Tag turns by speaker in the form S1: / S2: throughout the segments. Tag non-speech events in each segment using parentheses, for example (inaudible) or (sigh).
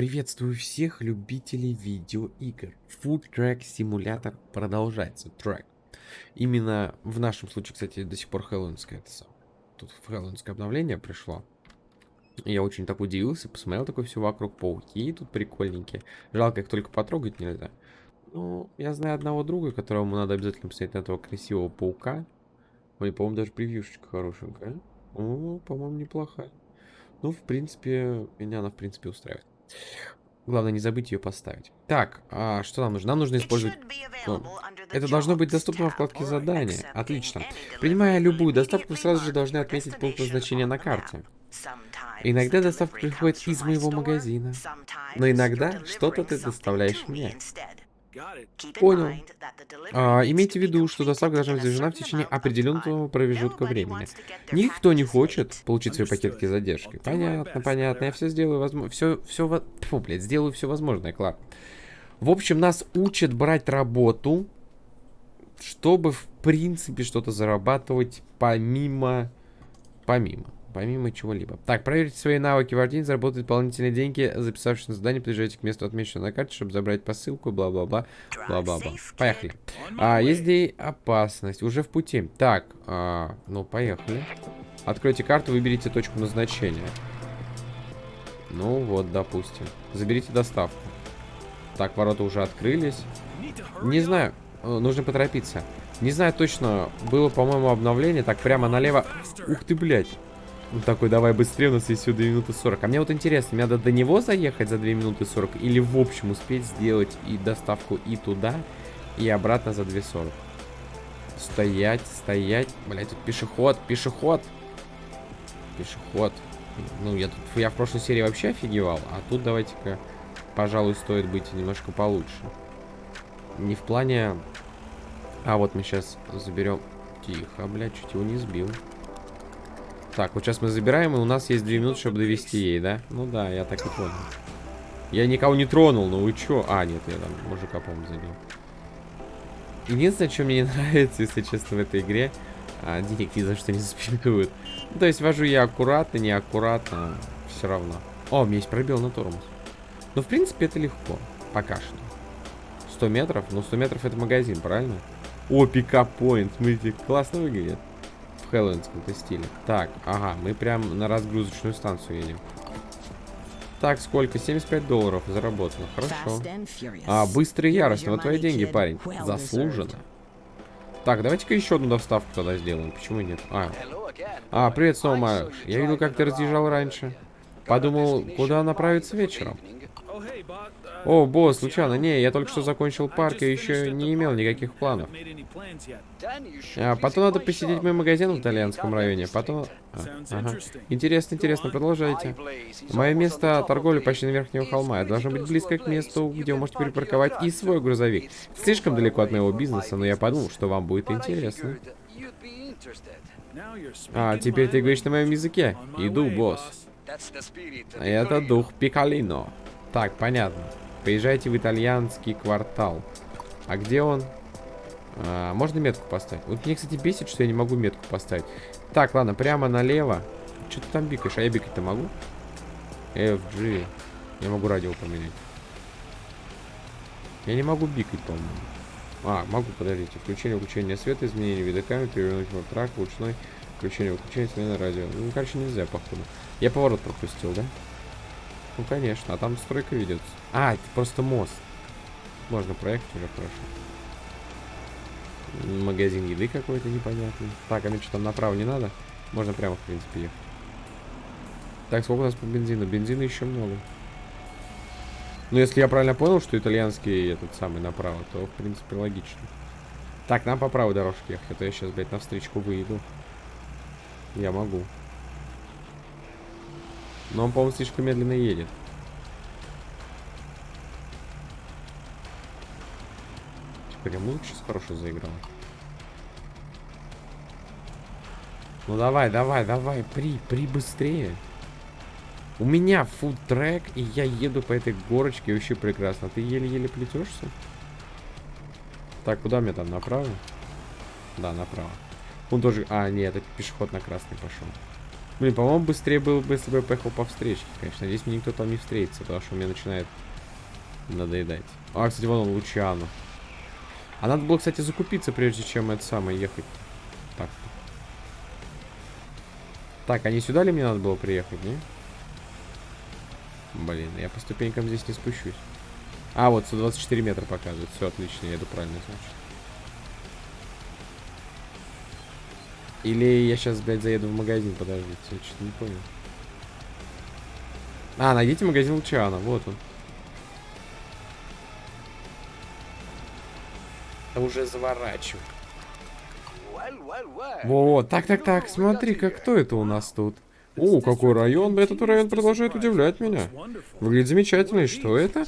S1: Приветствую всех любителей видеоигр. Food Track Simulator продолжается. Трек. Именно в нашем случае, кстати, до сих пор хэллоуинское это самое. Тут хэллоуинское обновление пришло. Я очень так удивился, посмотрел такое все вокруг. Пауки тут прикольненькие. Жалко, их только потрогать нельзя. Ну, я знаю одного друга, которому надо обязательно посмотреть на этого красивого паука. Ой, по-моему, даже превьюшечка хорошенькая. О, по-моему, неплохая. Ну, в принципе, меня она, в принципе, устраивает. Главное, не забыть ее поставить. Так, а что нам нужно? Нам нужно использовать... Ну, это должно быть доступно во вкладке задания. Отлично. Принимая любую доставку, сразу же должны отметить пункт назначения на карте. Иногда доставка приходит из моего магазина, но иногда что-то ты доставляешь мне. Понял. А, имейте в виду, что доставка должна быть завершена в течение определенного промежутка времени. Никто не хочет получить свои пакетки с задержкой. Понятно, понятно. Я все сделаю возможно. Все, все, фу, блядь, сделаю все возможное, Клар. В общем, нас учат брать работу, чтобы, в принципе, что-то зарабатывать помимо... Помимо. Помимо чего-либо. Так, проверьте свои навыки в заработать дополнительные деньги, записавшись на задание, приезжайте к месту отмеченного на карте, чтобы забрать посылку, бла-бла-бла, бла-бла-бла. Поехали. А, есть здесь опасность, уже в пути. Так, а, ну, поехали. Откройте карту, выберите точку назначения. Ну, вот, допустим. Заберите доставку. Так, ворота уже открылись. Не знаю, э, нужно поторопиться. Не знаю точно, было, по-моему, обновление. Так, прямо налево. Ух ты, блядь. Он такой, давай быстрее, у нас есть всего 2 минуты 40. А мне вот интересно, мне надо до него заехать за 2 минуты 40 или в общем успеть сделать и доставку и туда, и обратно за 2.40? Стоять, стоять. Блять, тут пешеход, пешеход. Пешеход. Ну, я тут, я в прошлой серии вообще офигевал, а тут давайте-ка, пожалуй, стоит быть немножко получше. Не в плане... А, вот мы сейчас заберем... Тихо, блядь, чуть его не сбил. Так, вот сейчас мы забираем, и у нас есть 2 минуты, чтобы довести ей, да? Ну да, я так и понял. Я никого не тронул, ну вы чё? А, нет, я там мужика, по-моему, забил. Единственное, что мне не (laughs) нравится, если честно, в этой игре, а, денег ни за что не заспинкуют. Ну, то есть вожу я аккуратно, неаккуратно, все равно. О, у меня есть пробел на тормоз. Ну, в принципе, это легко. Пока что. 100 метров? Ну, 100 метров это магазин, правильно? О, пикап-поинт, смотрите, классно выглядит в хэллоуинском стиле. Так, ага, мы прям на разгрузочную станцию едем. Так, сколько? 75 долларов заработано. Хорошо. А, быстро и яростно. Вот твои деньги, парень. Заслуженно. Так, давайте-ка еще одну доставку тогда сделаем. Почему нет? А, а привет снова, Марш. Я видел, как ты разъезжал раньше. Подумал, куда направиться вечером. О, босс, случайно, не, я только что закончил парк и еще не имел никаких планов. А, потом надо посетить мой магазин в итальянском районе, потом... А, ага. Интересно, интересно, продолжайте. Мое место торговли почти на верхнего холма. Я должен быть близко к месту, где вы можете перепарковать и свой грузовик. Слишком далеко от моего бизнеса, но я подумал, что вам будет интересно. А, теперь ты говоришь на моем языке. Иду, босс. Это дух Пикалино. Так, понятно. Поезжайте в итальянский квартал. А где он? А, можно метку поставить? Вот мне, кстати, бесит, что я не могу метку поставить. Так, ладно, прямо налево. Что ты там бикаешь? А я бикать-то могу? FG. Я могу радио поменять. Я не могу бикать, по-моему. А, могу, подождите. Включение, выключение света, изменение вида камеры, перевернуть в трак, ручной. Включение, выключение, смена радио. Ну, короче, нельзя, походу. Я поворот пропустил, да? Ну, конечно. А там стройка ведется. А, это просто мост. Можно проехать уже хорошо. Магазин еды какой-то непонятный. Так, а мне что, там направо не надо? Можно прямо, в принципе, ехать. Так, сколько у нас по бензину? Бензина еще много. Ну, если я правильно понял, что итальянский этот самый направо, то, в принципе, логично. Так, нам по правой дорожке ехать, а то я сейчас, блядь, на встречку выйду. Я могу. Но он, по-моему, слишком медленно едет. Я музыку сейчас хорошо заиграл. Ну давай, давай, давай, при, при быстрее. У меня фуд-трек, и я еду по этой горочке вообще прекрасно. Ты еле-еле плетешься? Так, куда мне там? Направо? Да, направо. Он тоже... А, нет, это пешеход на красный пошел. Блин, по-моему, быстрее было бы, если бы я поехал по встречке, конечно. Здесь мне никто там не встретится, потому что мне начинает надоедать. А, кстати, вон он, Лучиано. А надо было, кстати, закупиться, прежде чем это самое ехать. Так. Так, а сюда ли мне надо было приехать, не? Блин, я по ступенькам здесь не спущусь. А, вот 124 метра показывает. Все отлично, я иду правильно, значит. Или я сейчас, блядь, заеду в магазин, подождите, я что-то не понял. А, найдите магазин Лучана, вот он. Уже заворачиваю. Вот, так, так, так, смотри, как кто это у нас тут? О, какой район! Этот район продолжает удивлять меня. Выглядит замечательно. И что это?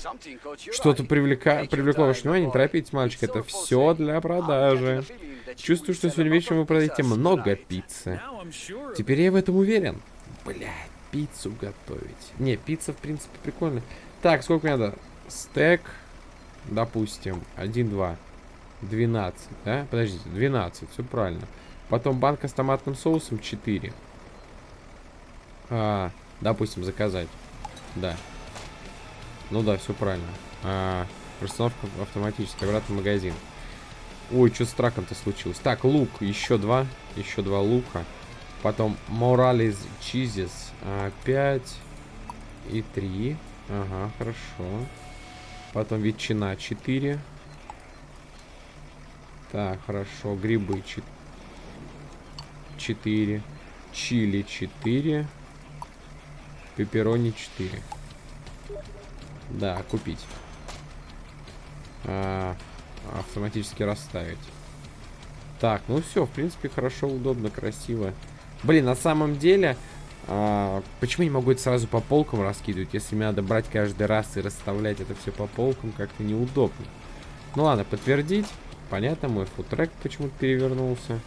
S1: Что-то привлека... привлекло ваше внимание. Не торопитесь, мальчик. Это все для продажи. Чувствую, что сегодня вечером вы продаете много пиццы. Теперь я в этом уверен. Блядь, пиццу готовить. Не, пицца, в принципе, прикольная. Так, сколько мне надо? Стек, допустим, 1, 2, 12, да? Подождите, 12, все правильно. Потом банка с томатным соусом 4. А, допустим, заказать. Да. Ну да, все правильно. А, расстановка автоматически. Обратно в магазин. Ой, что с траком-то случилось? Так, лук. Еще два. Еще два лука. Потом Морализ Чизис. 5 и 3. Ага, хорошо. Потом ветчина 4. Так, хорошо. Грибы 4. Чили 4. Пепперони 4. Да, купить. А, автоматически расставить. Так, ну все, в принципе, хорошо, удобно, красиво. Блин, на самом деле, а, почему не могу это сразу по полкам раскидывать, если мне надо брать каждый раз и расставлять это все по полкам, как-то неудобно. Ну ладно, подтвердить. Понятно, мой футрек почему-то перевернулся.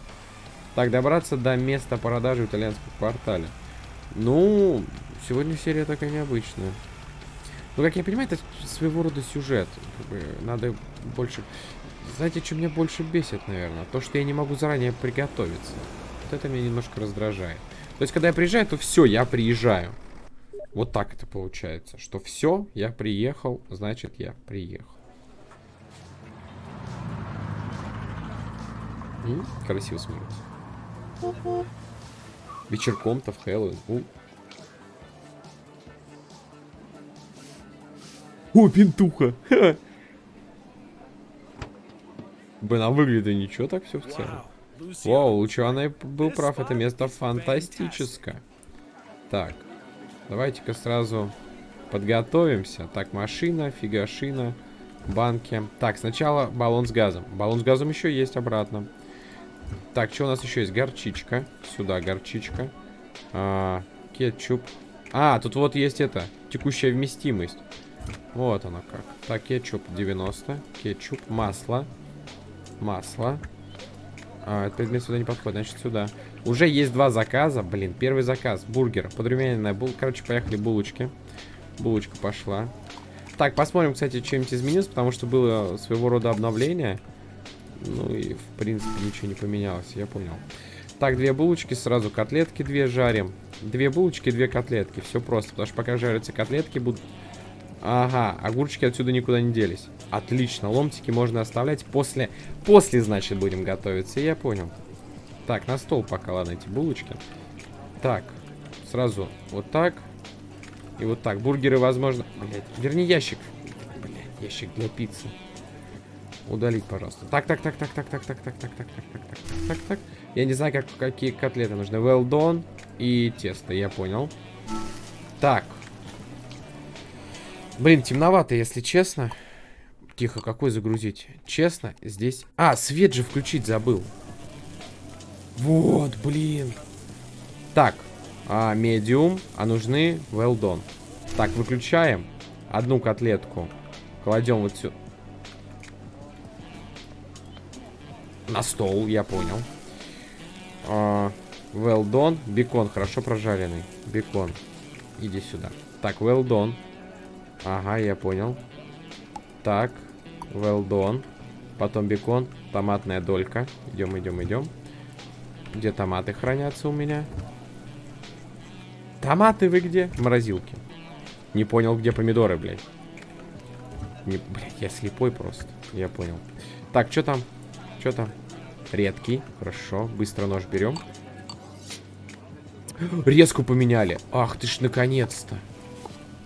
S1: Так, добраться до места продажи в итальянском квартале. Ну, Сегодня серия такая необычная. Ну, как я понимаю, это своего рода сюжет. Надо больше... Знаете, что меня больше бесит, наверное? То, что я не могу заранее приготовиться. Вот это меня немножко раздражает. То есть, когда я приезжаю, то все, я приезжаю. Вот так это получается. Что все, я приехал, значит, я приехал. М? Красиво смотрится. Вечерком-то в Хэллоуин. О, пентуха. (laughs) Блин, а выглядит ничего так все в целом. Вау, Лучана был прав, это место фантастическое. Так, давайте-ка сразу подготовимся. Так, машина, фигашина, банки. Так, сначала баллон с газом. Баллон с газом еще есть обратно. Так, что у нас еще есть? Горчичка. Сюда горчичка. А, кетчуп. А, тут вот есть это, текущая вместимость. Вот оно как. Так, кетчуп 90. Кетчуп, масло. Масло. А, этот предмет сюда не подходит, значит сюда. Уже есть два заказа. Блин, первый заказ. Бургер. Подрумяненная бул. Короче, поехали булочки. Булочка пошла. Так, посмотрим, кстати, чем-нибудь изменилось, потому что было своего рода обновление. Ну и, в принципе, ничего не поменялось, я понял. Так, две булочки, сразу котлетки две жарим. Две булочки, две котлетки. Все просто, потому что пока жарятся котлетки, будут Ага, огурчики отсюда никуда не делись. Отлично, ломтики можно оставлять после... После, значит, будем готовиться, я понял. Так, на стол пока, ладно, эти булочки. Так, сразу вот так. И вот так. Бургеры, возможно... Блять, верни ящик. Блять, ящик для пиццы. Удалить, пожалуйста. Так, так, так, так, так, так, так, так, так, так, так, так, так, так, так. Я не знаю, как, какие котлеты нужны. Well done и тесто, я понял. Так, Блин, темновато, если честно. Тихо, какой загрузить? Честно, здесь... А, свет же включить забыл. Вот, блин. Так, а, медиум, а нужны well done. Так, выключаем. Одну котлетку. Кладем вот сюда. На стол, я понял. А, well done. Бекон, хорошо прожаренный. Бекон. Иди сюда. Так, well done. Ага, я понял. Так, well done. Потом бекон, томатная долька. Идем, идем, идем. Где томаты хранятся у меня? Томаты вы где? Морозилки. Не понял, где помидоры, блядь. Не, блядь, я слепой просто. Я понял. Так, что там? Что там? Редкий. Хорошо. Быстро нож берем. (gasps) Резку поменяли. Ах ты ж, наконец-то.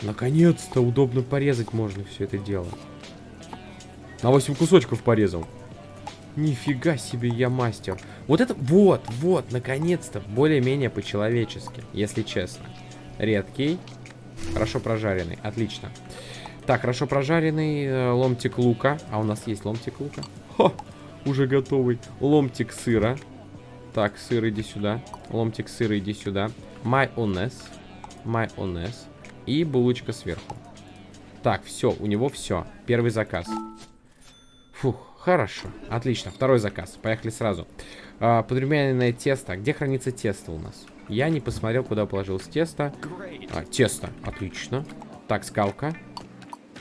S1: Наконец-то удобно порезать можно все это дело. На 8 кусочков порезал. Нифига себе, я мастер. Вот это, вот, вот, наконец-то, более-менее по-человечески, если честно. Редкий, хорошо прожаренный, отлично. Так, хорошо прожаренный э, ломтик лука. А у нас есть ломтик лука. Хо, уже готовый. Ломтик сыра. Так, сыр, иди сюда. Ломтик сыра, иди сюда. Майонез. Майонез. И булочка сверху. Так, все, у него все. Первый заказ. Фух, хорошо. Отлично, второй заказ. Поехали сразу. А, подрумяненное тесто. Где хранится тесто у нас? Я не посмотрел, куда положилось тесто. А, тесто, отлично. Так, скалка.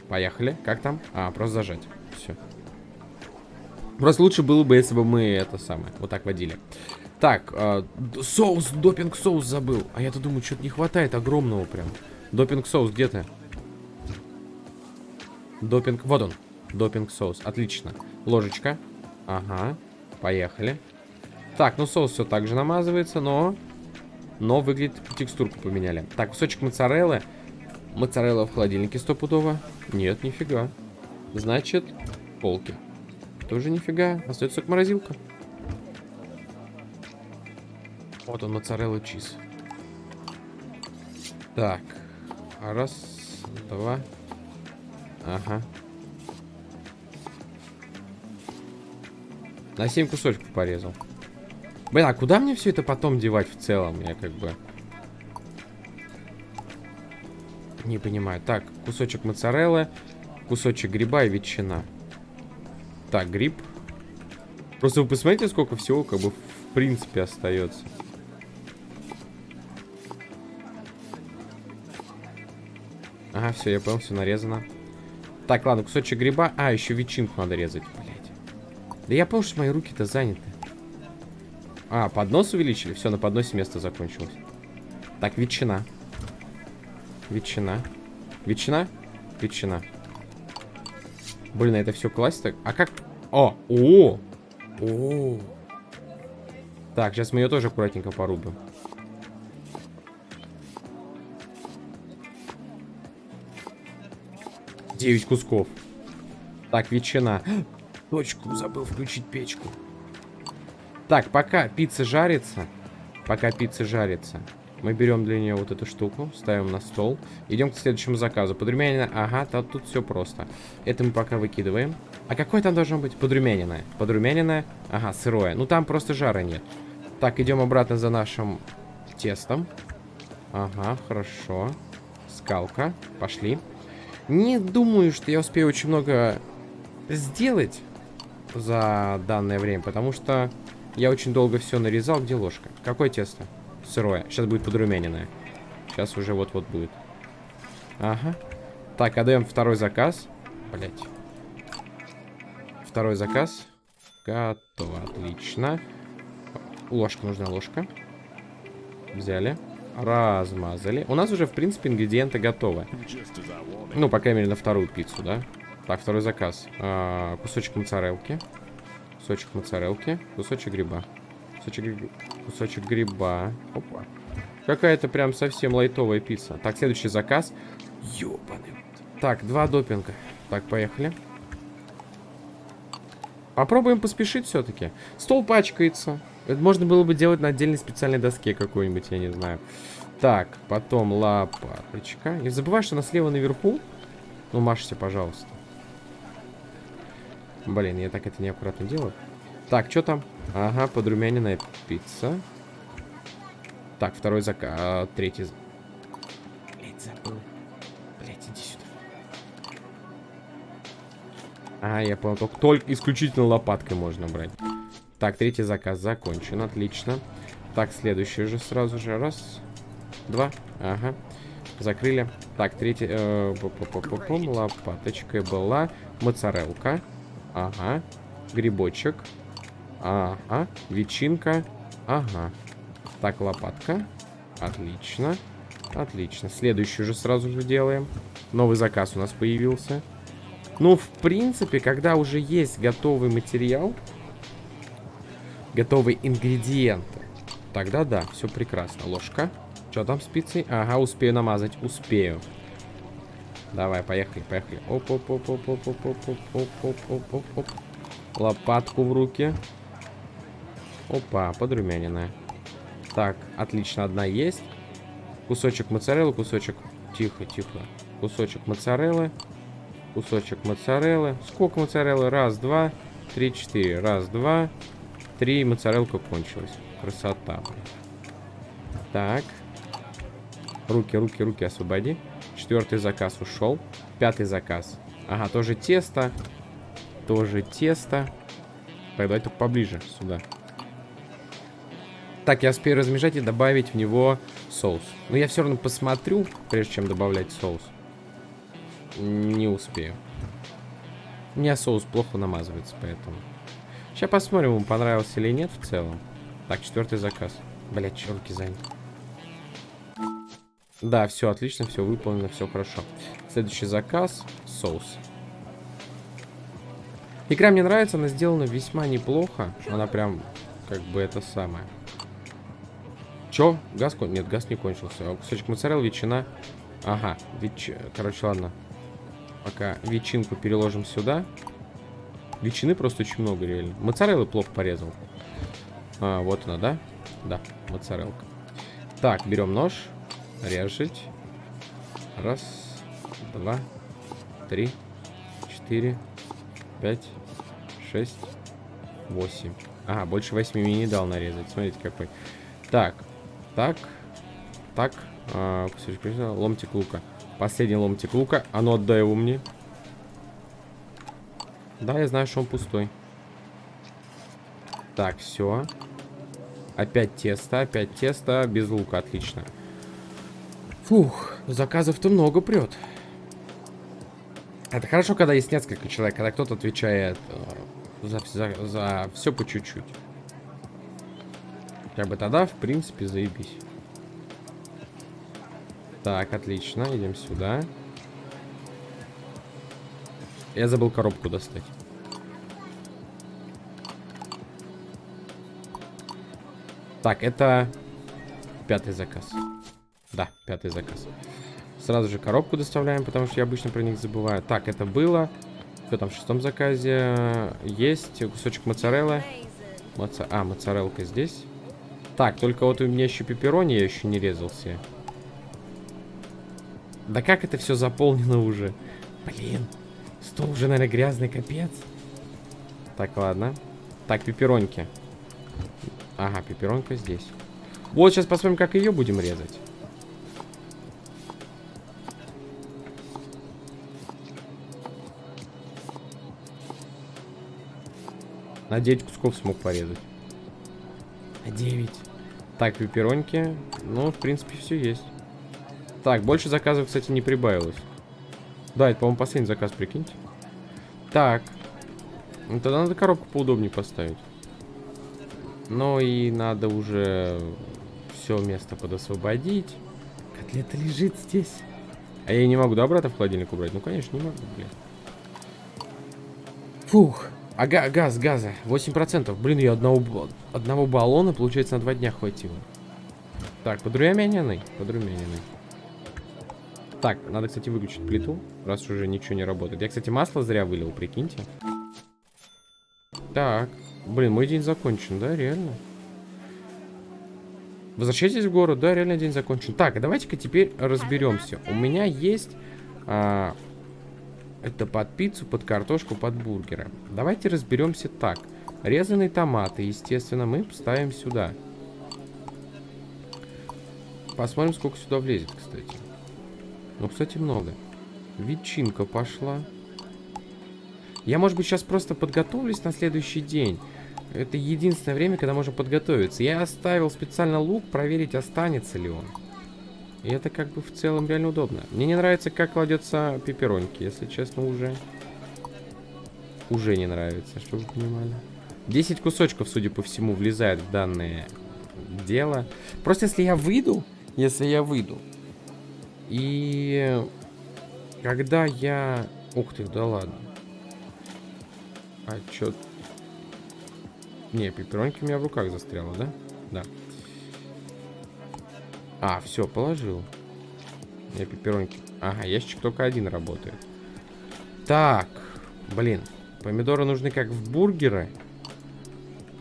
S1: Поехали. Как там? А, просто зажать. Все. Просто лучше было бы, если бы мы это самое, вот так водили. Так, э, соус, допинг-соус забыл. А я-то думаю, что-то не хватает огромного прям. Допинг-соус, где ты? Допинг, вот он. Допинг-соус, отлично. Ложечка. Ага, поехали. Так, ну соус все так же намазывается, но... Но выглядит, текстурку поменяли. Так, кусочек моцареллы. Моцарелла в холодильнике стопудово. Нет, нифига. Значит, полки. Тоже нифига. Остается только морозилка. Вот он, моцарелла чиз. Так. Раз, два. Ага. На 7 кусочков порезал. Блин, а куда мне все это потом девать в целом? Я как бы... Не понимаю. Так, кусочек моцареллы, кусочек гриба и ветчина. Так, гриб. Просто вы посмотрите, сколько всего как бы в принципе остается. Ага, все, я понял, все нарезано. Так, ладно, кусочек гриба. А, еще ветчинку надо резать, блядь. Да я понял, что мои руки-то заняты. А, поднос увеличили? Все, на подносе место закончилось. Так, ветчина. Ветчина. Ветчина? Ветчина. Блин, а это все так? А как... О! О! О! Так, сейчас мы ее тоже аккуратненько порубим. Девять кусков. Так, ветчина. (gasps) Точку, забыл включить печку. Так, пока пицца жарится, пока пицца жарится, мы берем для нее вот эту штуку, ставим на стол. Идем к следующему заказу. Подрумянина. Ага, то, тут все просто. Это мы пока выкидываем. А какое там должно быть? Подрумяненное. Подрумяненное. Ага, сырое. Ну там просто жара нет. Так, идем обратно за нашим тестом. Ага, хорошо. Скалка. Пошли. Не думаю, что я успею очень много сделать за данное время, потому что я очень долго все нарезал. Где ложка? Какое тесто? Сырое. Сейчас будет подрумяненное. Сейчас уже вот-вот будет. Ага. Так, отдаем второй заказ. Блять. Второй заказ. Готово. Отлично. Ложка, нужна ложка. Взяли. Размазали. У нас уже, в принципе, ингредиенты готовы. Ну, по крайней мере, на вторую пиццу, да? Так, второй заказ. А, кусочек моцарелки. Кусочек моцарелки, кусочек гриба. Кусочек, кусочек гриба. Опа. Какая-то прям совсем лайтовая пицца. Так, следующий заказ. Ёбаный. Так, два допинга. Так, поехали. Попробуем поспешить все-таки. Стол пачкается. Это можно было бы делать на отдельной специальной доске какой-нибудь, я не знаю. Так, потом лопаточка. Не забывай, что она слева наверху. Ну, машься, пожалуйста. Блин, я так это неаккуратно делаю. Так, что там? Ага, подрумяненная пицца. Так, второй заказ. А, третий. Блять. А, я понял. Только, только исключительно лопаткой можно брать. Так, третий заказ закончен. Отлично. Так, следующий уже сразу же. Раз, два. Ага. Закрыли. Так, третий... Э, лопаточкой была моцарелка. Ага. Грибочек. Ага. Ветчинка. Ага. Так, лопатка. Отлично. Отлично. Следующий же сразу же делаем. Новый заказ у нас появился. Ну, в принципе, когда уже есть готовый материал, готовые ингредиенты, тогда да, все прекрасно. Ложка. Что там спицы? Ага, успею намазать. Успею. Давай, поехали, поехали. Оп, оп, оп, оп, оп, оп, оп, оп, оп, оп, оп, оп. Лопатку в руки. Опа, подрумяненная. Так, отлично, одна есть. Кусочек моцареллы, кусочек... Тихо, тихо. Кусочек моцареллы. Кусочек моцареллы. Сколько моцареллы? Раз, два, три, четыре. Раз, два, три. Моцарелка кончилась. Красота. Так. Руки, руки, руки освободи. Четвертый заказ ушел. Пятый заказ. Ага, тоже тесто. Тоже тесто. Так, давай только поближе сюда. Так, я успею размежать и добавить в него соус. Но я все равно посмотрю, прежде чем добавлять соус. Не успею. У меня соус плохо намазывается, поэтому... Сейчас посмотрим, ему понравился или нет в целом. Так, четвертый заказ. Блять, руки заняты. Да, все отлично, все выполнено, все хорошо. Следующий заказ. Соус. Игра мне нравится, она сделана весьма неплохо. Она прям, как бы, это самое. Чё? Газ кон... Нет, газ не кончился. Кусочек моцареллы, ветчина. Ага, ветч... Короче, ладно. Пока ветчинку переложим сюда. Ветчины просто очень много, реально. Моцареллы плохо порезал. А, вот она, да? Да, моцарелка. Так, берем нож. Режить. Раз, два, три, четыре, пять, шесть, восемь. Ага, больше восьми мне не дал нарезать. Смотрите, какой. Так, так, так. А, ломтик лука. Последний ломтик лука. А ну отдай его мне. Да, я знаю, что он пустой. Так, все. Опять тесто, опять тесто. Без лука, отлично. Фух, заказов-то много прет. Это хорошо, когда есть несколько человек, когда кто-то отвечает э, за, за, за все по чуть-чуть. Как бы тогда, в принципе, заебись. Так, отлично. Идем сюда. Я забыл коробку достать. Так, это пятый заказ. Да, пятый заказ. Сразу же коробку доставляем, потому что я обычно про них забываю. Так, это было. Что там в шестом заказе? Есть кусочек моцареллы. Моца... А, моцарелка здесь. Так, только вот у меня еще пепперони, я еще не резался. Да как это все заполнено уже? Блин, стол уже, наверное, грязный, капец. Так, ладно. Так, пеппероньки. Ага, пепперонка здесь. Вот, сейчас посмотрим, как ее будем резать. На 9 кусков смог порезать. На 9. Так, пеппероньки. Ну, в принципе, все есть. Так, больше заказов, кстати, не прибавилось. Да, это, по-моему, последний заказ, прикиньте. Так. Ну, тогда надо коробку поудобнее поставить. Ну и надо уже все место подосвободить. Котлета лежит здесь. А я не могу, да, обратно в холодильник убрать? Ну, конечно, не могу, блин. Фух. А га газ, газа. 8%. Блин, я одного, одного баллона, получается, на два дня хватило. Так, подрумяненный. Подрумяненный. Так, надо, кстати, выключить плиту, раз уже ничего не работает. Я, кстати, масло зря вылил, прикиньте. Так. Блин, мой день закончен, да, реально? Возвращайтесь в город, да, реально день закончен. Так, давайте-ка теперь разберемся. У меня есть а, это под пиццу, под картошку, под бургеры. Давайте разберемся так. Резанные томаты, естественно, мы ставим сюда. Посмотрим, сколько сюда влезет, кстати. Ну, кстати, много. Ветчинка пошла. Я, может быть, сейчас просто подготовлюсь на следующий день. Это единственное время, когда можно подготовиться. Я оставил специально лук, проверить, останется ли он. И это как бы в целом реально удобно. Мне не нравится, как кладется пеппероньки, если честно, уже. Уже не нравится, чтобы вы понимали. 10 кусочков, судя по всему, влезает в данное дело. Просто если я выйду, если я выйду, И когда я... Ух ты, да ладно. А чё... Не, пеппероньки у меня в руках застряла, да? Да. А, все, положил. Я пеппероньки. Ага, ящик только один работает. Так, блин. Помидоры нужны как в бургеры,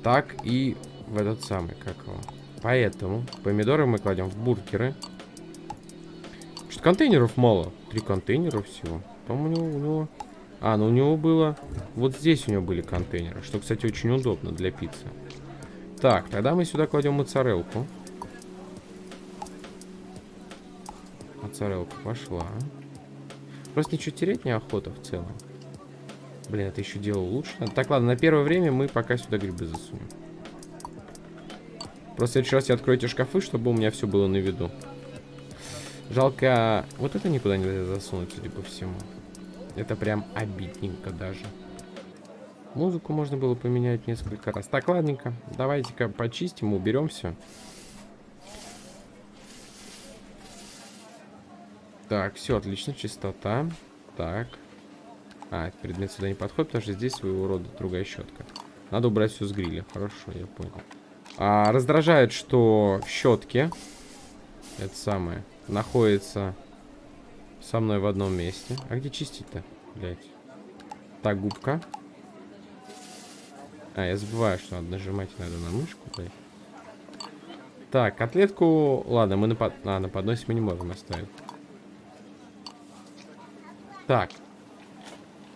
S1: так и в этот самый, как его. Поэтому помидоры мы кладем в бургеры. Что контейнеров мало. Три контейнера всего. По-моему, у него, у него... А, ну у него было... Вот здесь у него были контейнеры. Что, кстати, очень удобно для пиццы. Так, тогда мы сюда кладем моцарелку. Моцарелка пошла. Просто ничего терять неохота в целом. Блин, это еще дело лучше. Так, ладно, на первое время мы пока сюда грибы засунем. Просто в следующий раз я открою эти шкафы, чтобы у меня все было на виду. Жалко, вот это никуда нельзя засунуть, судя по всему. Это прям обидненько даже. Музыку можно было поменять несколько раз. Так, ладненько. Давайте-ка почистим, уберем все. Так, все, отлично, чистота. Так. А, этот предмет сюда не подходит, потому что здесь своего рода другая щетка. Надо убрать все с гриля. Хорошо, я понял. А, раздражает, что в щетке это самое находится со мной в одном месте. А где чистить-то, блядь? Так, губка. А, я забываю, что надо нажимать надо на мышку, блядь. Так, котлетку... Ладно, мы на, под... а, на подносе мы не можем оставить. Так.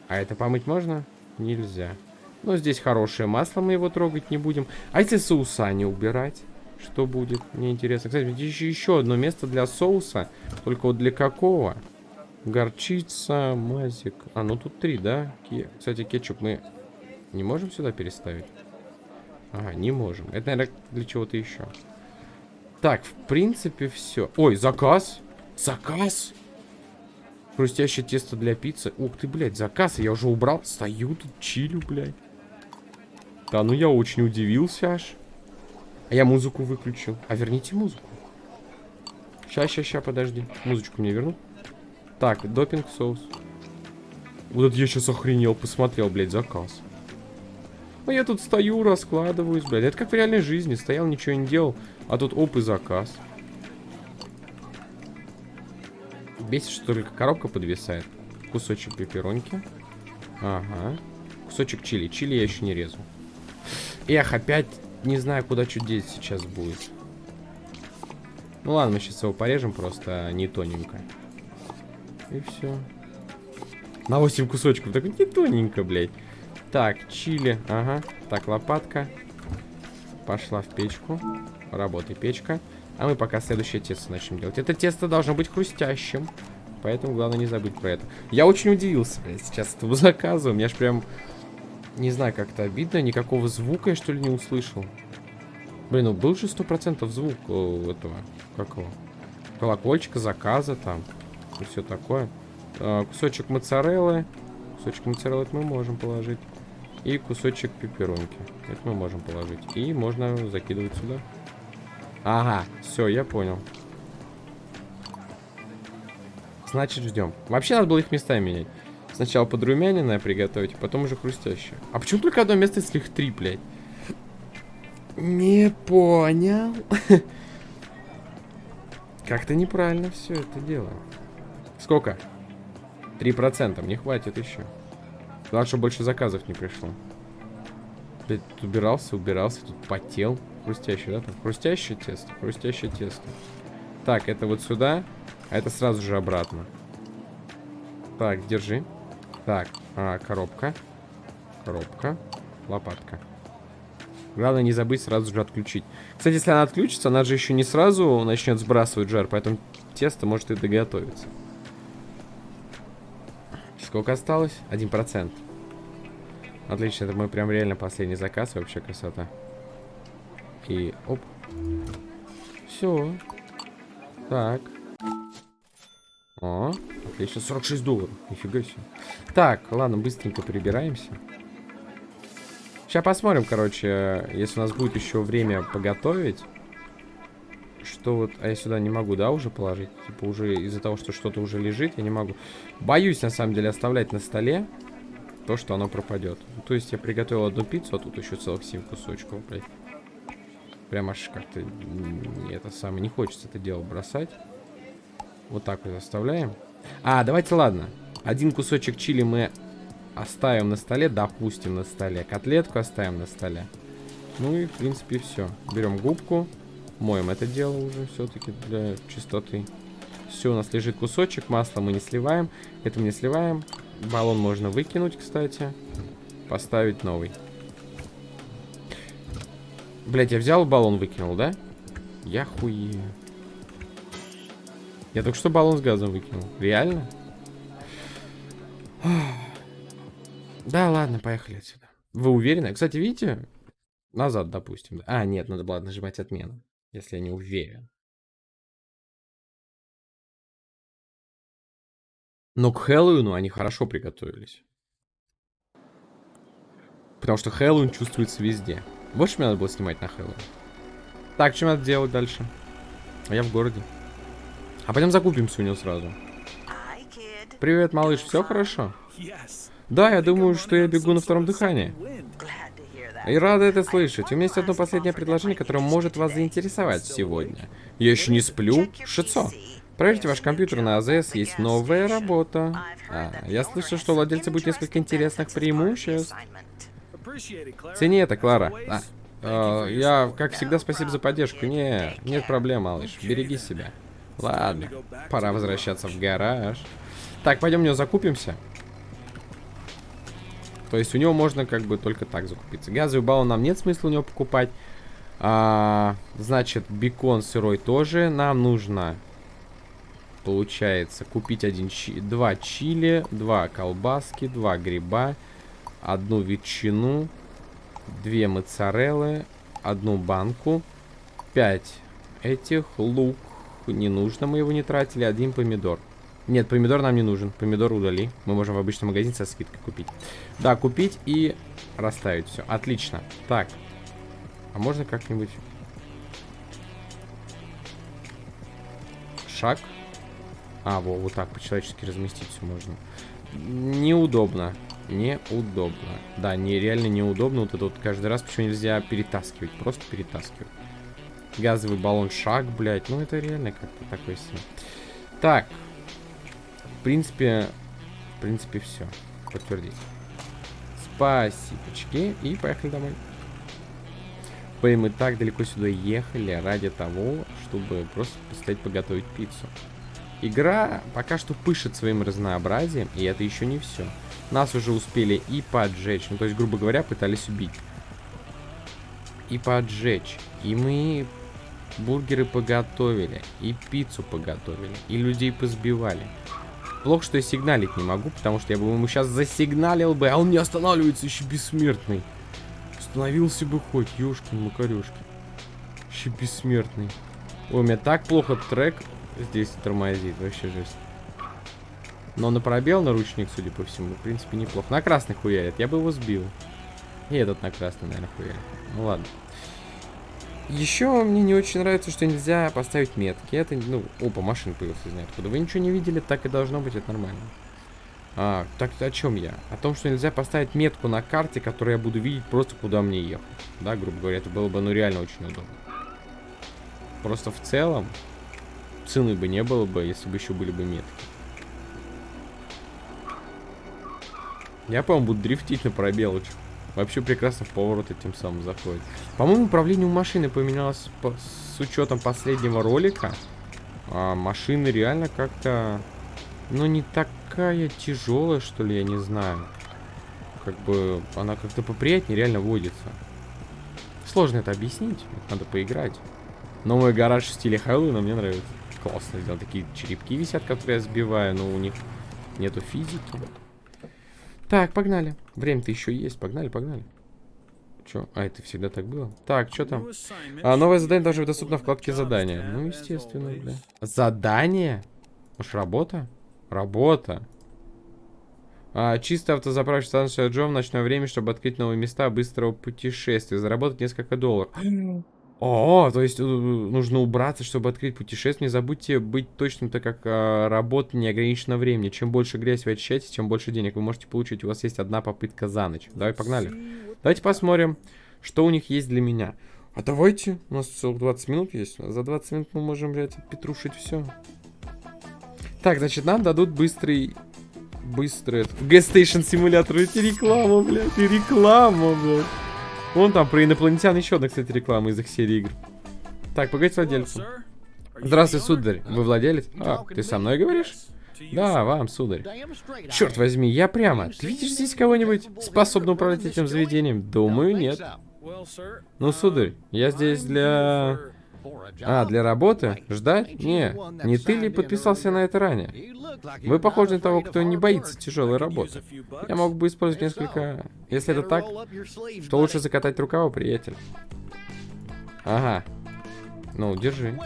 S1: А это помыть можно? Нельзя. Но здесь хорошее масло, мы его трогать не будем. А если соуса не убирать? Что будет? Мне интересно. Кстати, еще, еще одно место для соуса. Только вот для какого? Горчица, мазик. А, ну тут три, да? Кстати, кетчуп мы не можем сюда переставить? Ага, не можем. Это, наверное, для чего-то еще. Так, в принципе, все. Ой, заказ. Заказ. Хрустящее тесто для пиццы. Ух ты, блядь, заказ. Я уже убрал. Стою тут, чилю, блядь. Да, ну я очень удивился аж. А я музыку выключил. А верните музыку. Ща, ща, ща, подожди. Музычку мне верну. Так, допинг соус. Вот это я сейчас охренел, посмотрел, блядь, заказ. А я тут стою, раскладываюсь, блядь. Это как в реальной жизни. Стоял, ничего не делал. А тут оп и заказ. Бесит, что только коробка подвисает. Кусочек пепперонки. Ага. Кусочек чили. Чили я еще не резал. Эх, опять не знаю, куда что деть сейчас будет. Ну ладно, мы сейчас его порежем просто не тоненько. И все. На 8 кусочков. Так не тоненько, блядь. Так, чили. Ага. Так, лопатка. Пошла в печку. Работай, печка. А мы пока следующее тесто начнем делать. Это тесто должно быть хрустящим. Поэтому главное не забыть про это. Я очень удивился, блядь, сейчас этому заказу. У меня аж прям не знаю, как-то обидно. Никакого звука я, что ли, не услышал. Блин, ну был же сто процентов звук у этого, как его, колокольчика, заказа там. И все такое. А, кусочек моцареллы. Кусочек моцареллы мы можем положить. И кусочек пепперонки. Это мы можем положить. И можно закидывать сюда. Ага, все, я понял. Значит, ждем. Вообще надо было их местами менять. Сначала подрумяненное приготовить, потом уже хрустящее. А почему только одно место, если их три, блядь? Не понял. (laughs) Как-то неправильно все это дело. Сколько? Три процента. Мне хватит еще. Главное, чтобы больше заказов не пришло. Блядь, убирался, убирался, тут потел. Хрустящее, да? Там хрустящее тесто, хрустящее тесто. Так, это вот сюда, а это сразу же обратно. Так, держи. Так, а, коробка. Коробка. Лопатка. Главное не забыть сразу же отключить. Кстати, если она отключится, она же еще не сразу начнет сбрасывать жар, поэтому тесто может и доготовиться. Сколько осталось? Один процент. Отлично, это мой прям реально последний заказ, вообще красота. И оп. Все. Так. О, отлично, 46 долларов. Нифига себе. Так, ладно, быстренько прибираемся. Сейчас посмотрим, короче, если у нас будет еще время поготовить. что вот... А я сюда не могу, да, уже положить? Типа уже из-за того, что что-то уже лежит, я не могу. Боюсь, на самом деле, оставлять на столе то, что оно пропадет. То есть я приготовил одну пиццу, а тут еще целых 7 кусочков, блядь. Прям аж как-то... Это самое... Не хочется это дело бросать. Вот так вот оставляем. А, давайте, ладно. Один кусочек чили мы оставим на столе, допустим, на столе. Котлетку оставим на столе. Ну и, в принципе, все. Берем губку. Моем это дело уже все-таки для чистоты. Все, у нас лежит кусочек. Масло мы не сливаем. Это мы не сливаем. Баллон можно выкинуть, кстати. Поставить новый. Блять, я взял баллон, выкинул, да? Я хуею. Я только что баллон с газом выкинул. Реально? Да, ладно, поехали отсюда. Вы уверены? Кстати, видите? Назад, допустим. А, нет, надо было нажимать отмену. Если я не уверен. Но к Хэллоуину они хорошо приготовились. Потому что Хэллоуин чувствуется везде. Больше мне надо было снимать на Хэллоуин. Так, что надо делать дальше? А я в городе. А пойдем закупимся у него сразу. Привет, малыш, все хорошо? Да, я думаю, что я бегу на втором дыхании. И рада это слышать. У меня есть одно последнее предложение, которое может вас заинтересовать сегодня. Я еще не сплю. Шицо. Проверьте ваш компьютер на АЗС, есть новая работа. А, я слышал, что у владельца будет несколько интересных преимуществ. Цени это, Клара. А, э, я, как всегда, спасибо за поддержку. Не, нет проблем, малыш. Береги себя. Ладно, пора возвращаться в гараж. Так, пойдем у него закупимся. То есть у него можно как бы только так закупиться. Газовый баллон нам нет смысла у него покупать. А, значит, бекон сырой тоже нам нужно получается, купить один чи два чили, два колбаски, два гриба, одну ветчину, две моцареллы, одну банку, пять этих, лук, не нужно, мы его не тратили, один помидор. Нет, помидор нам не нужен, помидор удали, мы можем в обычном магазине со скидкой купить. Да, купить и расставить все, отлично. Так, а можно как-нибудь... Шаг. А, во, вот так по-человечески разместить все можно. Неудобно. Неудобно. Да, не, реально неудобно. Вот это вот каждый раз почему нельзя перетаскивать. Просто перетаскивать. Газовый баллон шаг, блядь. Ну, это реально как-то такой себе. Так. В принципе, в принципе, все. Подтвердить. Спасибочки. И поехали домой. Мы так далеко сюда ехали ради того, чтобы просто постоять поготовить пиццу. Игра пока что пышет своим разнообразием, и это еще не все. Нас уже успели и поджечь, ну то есть, грубо говоря, пытались убить. И поджечь. И мы бургеры поготовили, и пиццу поготовили, и людей позбивали. Плохо, что я сигналить не могу, потому что я бы ему сейчас засигналил бы, а он не останавливается еще бессмертный. Остановился бы хоть, ёшкин макарёшки. Еще бессмертный. Ой, у меня так плохо трек здесь тормозит, вообще жесть. Но на пробел наручник, судя по всему, в принципе, неплохо. На красный хуярит, я бы его сбил. И этот на красный, наверное, хуярит. Ну ладно. Еще мне не очень нравится, что нельзя поставить метки. Это, ну, опа, машина появилась из ниоткуда. Вы ничего не видели, так и должно быть, это нормально. А, так о чем я? О том, что нельзя поставить метку на карте, которую я буду видеть просто куда мне ехать. Да, грубо говоря, это было бы, ну, реально очень удобно. Просто в целом, цены бы не было бы, если бы еще были бы метки. Я, по-моему, буду дрифтить на пробелочку. Вообще прекрасно в повороты тем самым заходит. По-моему, управление у машины поменялось по с учетом последнего ролика. А машина реально как-то... Ну, не такая тяжелая, что ли, я не знаю. Как бы она как-то поприятнее реально водится. Сложно это объяснить. Надо поиграть. Но мой гараж в стиле Хэллоуина мне нравится классно сделал. Такие черепки висят, которые я сбиваю, но у них нету физики. Так, погнали. Время-то еще есть. Погнали, погнали. Че? А, это всегда так было? Так, что там? А, новое задание быть доступно в вкладке задания. Ну, естественно, бля. Задание? Может, работа? Работа. А, чисто автозаправочная станция Джо в ночное время, чтобы открыть новые места быстрого путешествия. Заработать несколько долларов. О, то есть э, нужно убраться, чтобы открыть путешествие. Не забудьте быть точным, так как э, работа не ограничена времени. Чем больше грязь вы очищаете, тем больше денег вы можете получить. У вас есть одна попытка за ночь. Давай, погнали. Давайте посмотрим, что у них есть для меня. А давайте, у нас целых 20 минут есть. За 20 минут мы можем, блядь, петрушить все. Так, значит, нам дадут быстрый... Быстрый... Station симулятор. Это реклама, блядь, и реклама, блядь. Вон там про инопланетян еще одна, кстати, реклама из их серии игр. Так, погоди владельцу. Здравствуй, сударь. Вы владелец? А, ты со мной говоришь? Да, вам, сударь. Черт возьми, я прямо. Ты видишь здесь кого-нибудь, способного управлять этим заведением? Думаю, нет. Ну, сударь, я здесь для... А, для работы? Ждать? Не, не ты ли подписался на это ранее? Вы похожи на того, кто не боится тяжелой работы. Я мог бы использовать несколько... Если это так, то лучше закатать рукава, приятель. Ага. Ну, держи.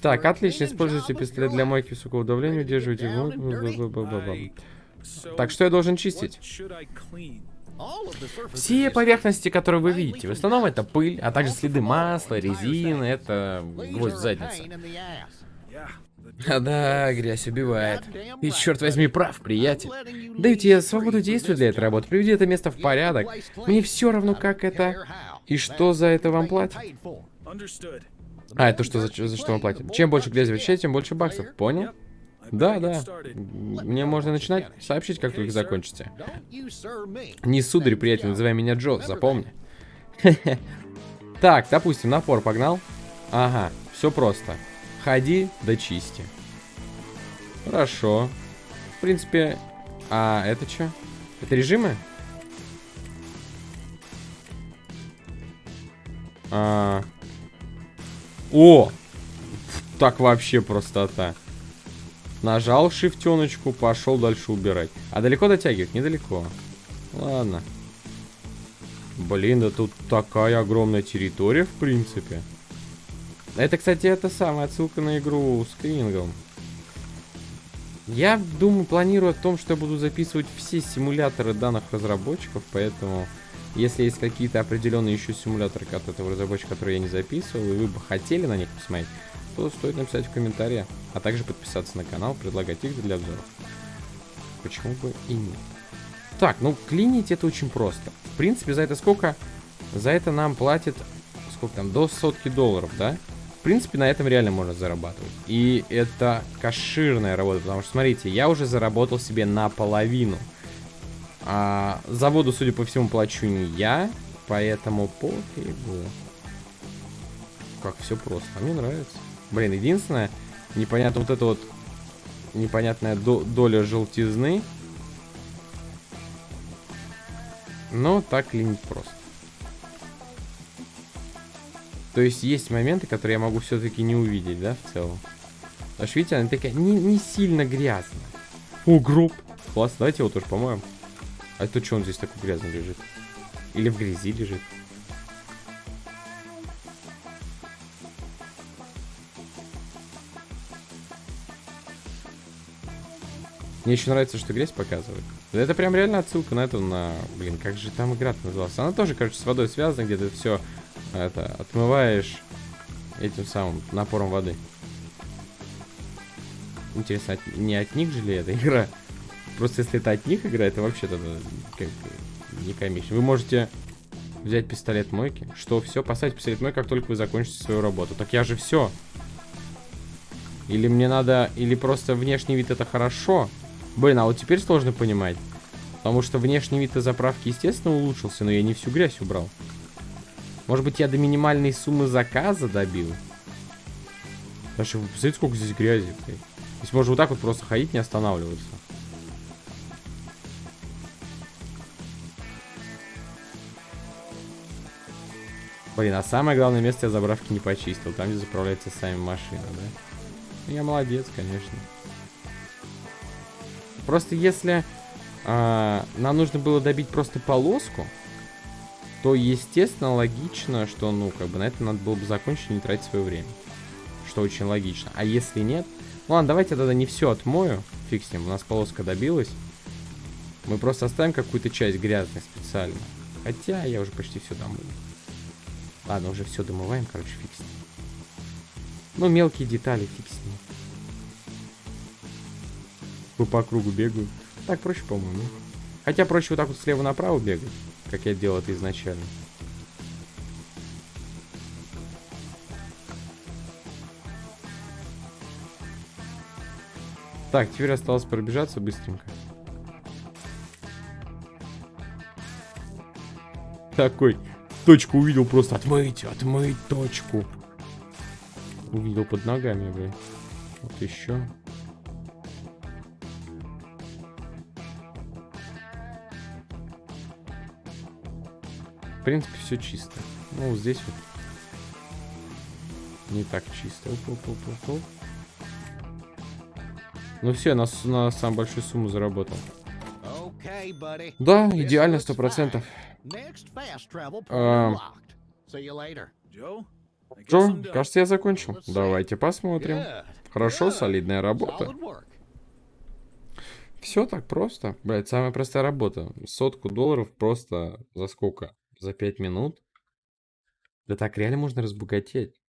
S1: Так, отлично. Используйте пистолет для мойки высокого давления, удерживайте... Так, что я должен чистить? Все поверхности, которые вы видите, в основном это пыль, а также следы масла, резины, это гвоздь в заднице. А да, грязь убивает. И черт возьми, прав, приятель. Даю тебе свободу действий для этой работы. Приведи это место в порядок. Мне все равно, как это. И что за это вам платят? А, это что за, за что вам платят? Чем больше грязи вы тем больше баксов. Понял? Да, да. Мне можно начинать сообщить, как только закончите. Не сударь, приятель, называй меня Джо, запомни. Так, допустим, напор погнал. Ага, все просто. Ходи, да чисти. Хорошо. В принципе... А, это что? Это режимы? А... О! Так вообще простота. Нажал шифтеночку, пошел дальше убирать. А далеко дотягивает? Недалеко. Ладно. Блин, да тут такая огромная территория, в принципе. Это, кстати, это самая отсылка на игру с Крингом. Я думаю, планирую о том, что я буду записывать все симуляторы данных разработчиков, поэтому если есть какие-то определенные еще симуляторы от этого разработчика, которые я не записывал, и вы бы хотели на них посмотреть, то стоит написать в комментариях, а также подписаться на канал, предлагать их для обзоров. Почему бы и нет. Так, ну клинить это очень просто. В принципе, за это сколько? За это нам платят, сколько там, до сотки долларов, да? В принципе, на этом реально можно зарабатывать. И это коширная работа, потому что, смотрите, я уже заработал себе наполовину. А за воду, судя по всему, плачу не я, поэтому пофигу. Как все просто, а мне нравится. Блин, единственное, непонятно вот это вот непонятная до доля желтизны. Но так ли не просто. То есть есть моменты, которые я могу все-таки не увидеть, да, в целом. Что, видите, она такая не, не сильно грязная. О, гроб. Класс, давайте его тоже помоем. А это что он здесь такой грязный лежит? Или в грязи лежит? Мне еще нравится, что грязь показывает. Это прям реально отсылка на эту, на... Блин, как же там игра называлась? Она тоже, короче, с водой связана, где ты все это, отмываешь этим самым напором воды. Интересно, от, не от них же ли эта игра? Просто если это от них игра, это вообще тогда как не комично. Вы можете взять пистолет мойки. Что, все, поставить пистолет мойки, как только вы закончите свою работу. Так я же все. Или мне надо... Или просто внешний вид это хорошо, Блин, а вот теперь сложно понимать. Потому что внешний вид заправки, естественно, улучшился, но я не всю грязь убрал. Может быть, я до минимальной суммы заказа добил? Даже, посмотрите, сколько здесь грязи. Здесь можно вот так вот просто ходить, не останавливаться. Блин, а самое главное место я заправки не почистил. Там, где заправляется сами машины, да? Ну, я молодец, конечно. Просто если э, нам нужно было добить просто полоску, то, естественно, логично, что, ну, как бы на это надо было бы закончить и не тратить свое время. Что очень логично. А если нет... Ну ладно, давайте тогда не все отмою. Фиг с ним, у нас полоска добилась. Мы просто оставим какую-то часть грязной специально. Хотя я уже почти все домыл. Ладно, уже все домываем, короче, фиг с ним. Ну, мелкие детали, фиг с ним. Вы по кругу бегаю. Так проще, по-моему. Хотя проще вот так вот слева направо бегать, как я делал это изначально. Так, теперь осталось пробежаться быстренько. Такой, точку увидел просто. Отмыть, отмыть точку. Увидел под ногами, блин. Вот еще. Принципе, все чисто. Ну, вот здесь вот не так чисто. Оп, оп, оп, оп, Ну все, на, на самую большую сумму заработал. Да, идеально, сто процентов. А, Джо, кажется, я закончил. Давайте посмотрим. Хорошо, солидная работа. Все так просто. Блять, самая простая работа. Сотку долларов просто за сколько? За пять минут? Да так реально можно разбогатеть.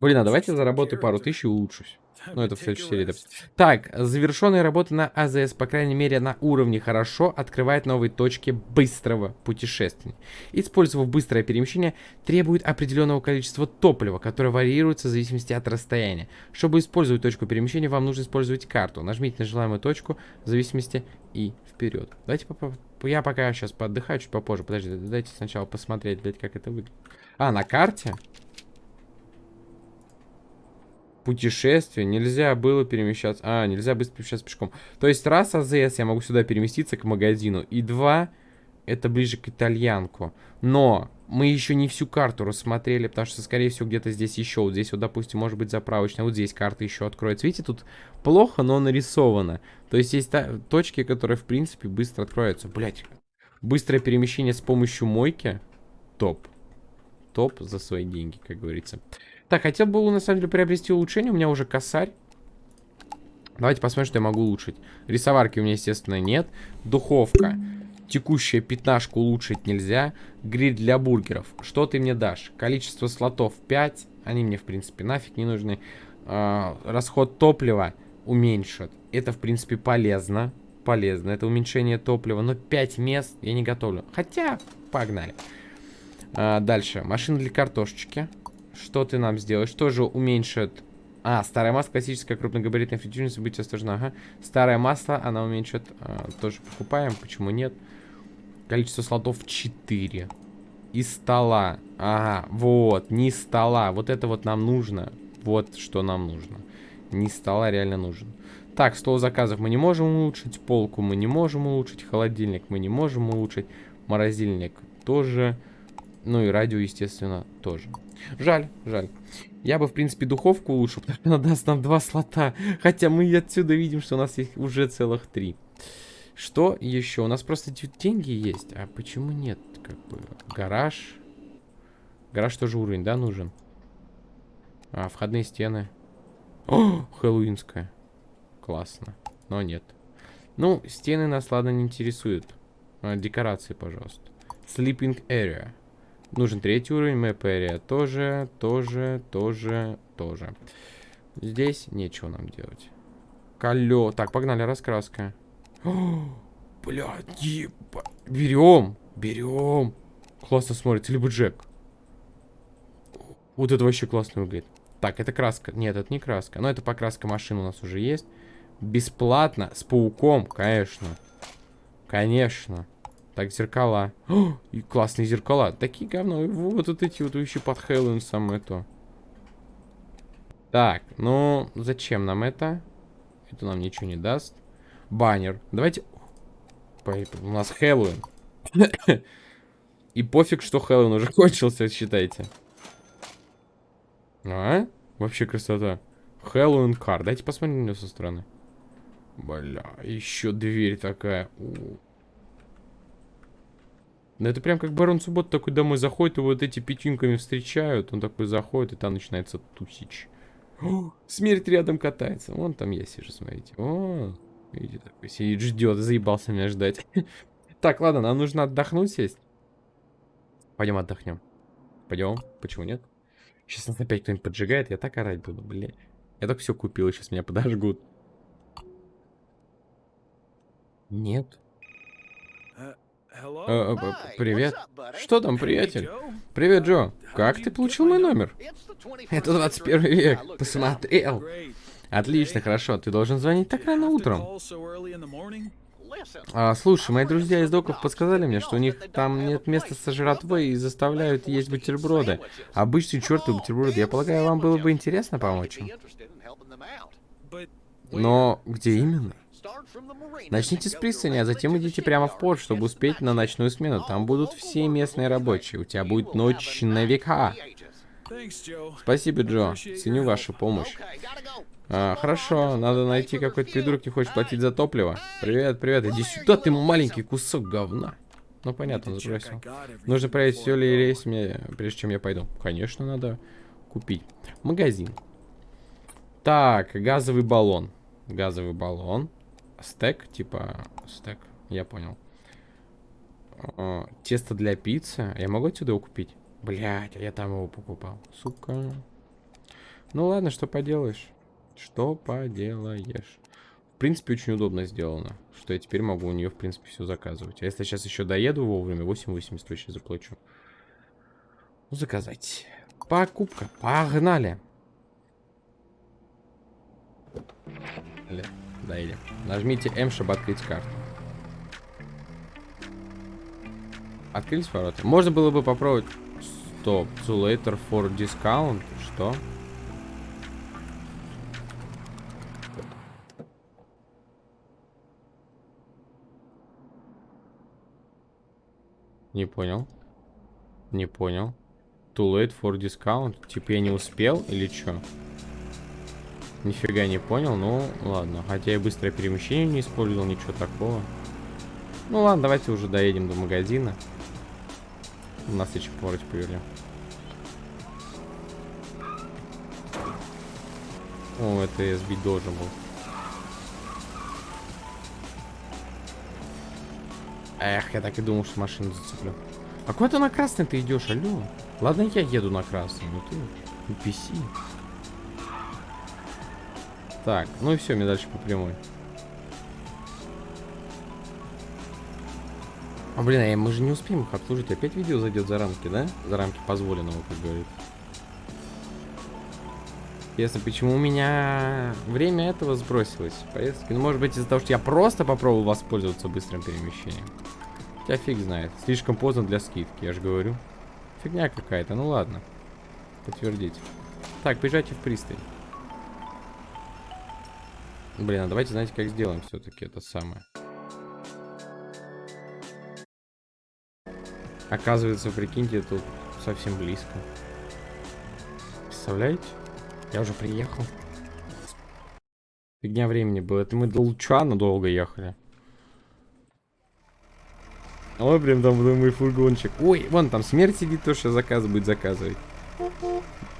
S1: Блин, а давайте заработаю пару тысяч и улучшусь. Ну, это в следующей серии, допустим. Так, завершенные работы на АЗС, по крайней мере, на уровне хорошо, открывает новые точки быстрого путешествия. Использовав быстрое перемещение, требует определенного количества топлива, которое варьируется в зависимости от расстояния. Чтобы использовать точку перемещения, вам нужно использовать карту. Нажмите на желаемую точку в зависимости и вперед. Давайте поп я пока сейчас поотдыхаю чуть попозже. Подожди, дайте сначала посмотреть, блядь, как это выглядит. А, на карте? Путешествие нельзя было перемещаться... А, нельзя быстро перемещаться пешком. То есть раз АЗС я могу сюда переместиться к магазину. И два, это ближе к итальянку. Но мы еще не всю карту рассмотрели, потому что, скорее всего, где-то здесь еще. Вот здесь вот, допустим, может быть заправочная. Вот здесь карта еще откроется. Видите, тут плохо, но нарисовано. То есть есть та точки, которые, в принципе, быстро откроются. Блять. Быстрое перемещение с помощью мойки. Топ. Топ за свои деньги, как говорится. Так, хотел бы на самом деле приобрести улучшение. У меня уже косарь. Давайте посмотрим, что я могу улучшить. Рисоварки у меня, естественно, нет. Духовка. Текущая пятнашку улучшить нельзя. Гриль для бургеров. Что ты мне дашь? Количество слотов 5. Они мне, в принципе, нафиг не нужны. Э, расход топлива уменьшит. Это, в принципе, полезно. Полезно. Это уменьшение топлива. Но 5 мест я не готовлю. Хотя, погнали. Э, дальше. Машина для картошечки. Что ты нам сделаешь? Тоже уменьшит... А, старая масло, классическая крупногабаритная фритюрница, будьте осторожны. Ага. Старое масло, она уменьшит... А, тоже покупаем, почему нет? Количество слотов 4. И стола. Ага, вот, не стола. Вот это вот нам нужно. Вот что нам нужно. Не стола реально нужен. Так, стол заказов мы не можем улучшить. Полку мы не можем улучшить. Холодильник мы не можем улучшить. Морозильник тоже. Ну и радио, естественно, тоже. Жаль, жаль. Я бы, в принципе, духовку улучшил, потому что она даст нам два слота. Хотя мы отсюда видим, что у нас их уже целых три. Что еще? У нас просто деньги есть. А почему нет? Как бы гараж. Гараж тоже уровень, да, нужен? А, входные стены. О, хэллоуинская. Классно. Но нет. Ну, стены нас, ладно, не интересуют. А, декорации, пожалуйста. Sleeping area. Нужен третий уровень, area тоже, тоже, тоже, тоже. Здесь нечего нам делать. Колё. Так, погнали, раскраска. Блядь, еба. Берем, берем. Классно смотрится, либо Джек. Вот это вообще классно выглядит. Так, это краска. Нет, это не краска. Но это покраска машин у нас уже есть. Бесплатно, с пауком, конечно. Конечно. Так, зеркала. О, (gasps) и классные зеркала. Такие говно. Вот, вот эти вот еще под Хэллоуин самое то. Так, ну, зачем нам это? Это нам ничего не даст. Баннер. Давайте... У нас Хэллоуин. (coughs) И пофиг, что Хэллоуин уже (laughs) кончился, считайте. А? Вообще красота. Хэллоуин кар. Дайте посмотрим на него со стороны. Бля, еще дверь такая. Ну это прям как Барон Суббот такой домой заходит, и вот эти печеньками встречают. Он такой заходит, и там начинается тусич. О, смерть рядом катается. Вон там я сижу, смотрите. О, видите, такой сидит, ждет, заебался меня ждать. (laughs) Так, ладно, нам нужно отдохнуть сесть. Пойдем отдохнем. Пойдем. Почему нет? Сейчас нас опять кто-нибудь поджигает, я так орать буду, блин. Я так все купил, сейчас меня подожгут. Нет. Э, э, привет. Что там, приятель? Привет, Джо. Как ты получил мой номер? Это 21 век. Посмотрел. Отлично, хорошо. Ты должен звонить так рано утром. А, слушай, мои друзья из доков подсказали мне, что у них там нет места со жратвой и заставляют есть бутерброды. Обычные чертовы бутерброды. Я полагаю, вам было бы интересно помочь им. Но где именно? Начните с пристани, а затем идите прямо в порт, чтобы успеть на ночную смену. Там будут все местные рабочие. У тебя будет ночь на века. Спасибо, Джо. Ценю вашу помощь. А, хорошо, надо найти какой-то придурок, не хочет платить за топливо. Привет, привет, иди сюда, ты маленький кусок говна. Ну, понятно, забросил. Нужно проверить, все ли есть мне, прежде чем я пойду. Конечно, надо купить. Магазин. Так, газовый баллон. Газовый баллон. Стек, типа, стек, я понял. О, тесто для пиццы. Я могу отсюда его купить? Блять, а я там его покупал. Сука. Ну ладно, что поделаешь. Что поделаешь? В принципе, очень удобно сделано, что я теперь могу у нее, в принципе, все заказывать. А если сейчас еще доеду вовремя, 8,80 точно заплачу. Ну, заказать. Покупка. Погнали. Доедем. Нажмите М, чтобы открыть карту. Открылись ворота. Можно было бы попробовать... Стоп. Too later for discount. Что? Не понял. Не понял. Too late for discount. Типа я не успел или что? Нифига не понял, ну ладно. Хотя я быстрое перемещение не использовал, ничего такого. Ну ладно, давайте уже доедем до магазина. У нас еще поворот повели. О, это я сбить должен был. Эх, я так и думал, что машину зацеплю. А куда ты на красный ты идешь, алло? Ладно, я еду на красный, но ты NPC. Так, ну и все, мне дальше по прямой. А, блин, а мы же не успеем их обслужить. Опять видео зайдет за рамки, да? За рамки позволенного, как говорится. Ясно, почему у меня время этого сбросилось поездки. Ну, может быть, из-за того, что я просто попробовал воспользоваться быстрым перемещением. Хотя фиг знает. Слишком поздно для скидки, я же говорю. Фигня какая-то, ну ладно. Подтвердить. Так, бежайте в пристань. Блин, а давайте, знаете, как сделаем все-таки это самое. Оказывается, прикиньте, тут совсем близко. Представляете? Я уже приехал. Фигня времени было. Это мы до Лучана долго ехали. Ой, прям там мой фургончик. Ой, вон там смерть сидит, то что заказ будет заказывать.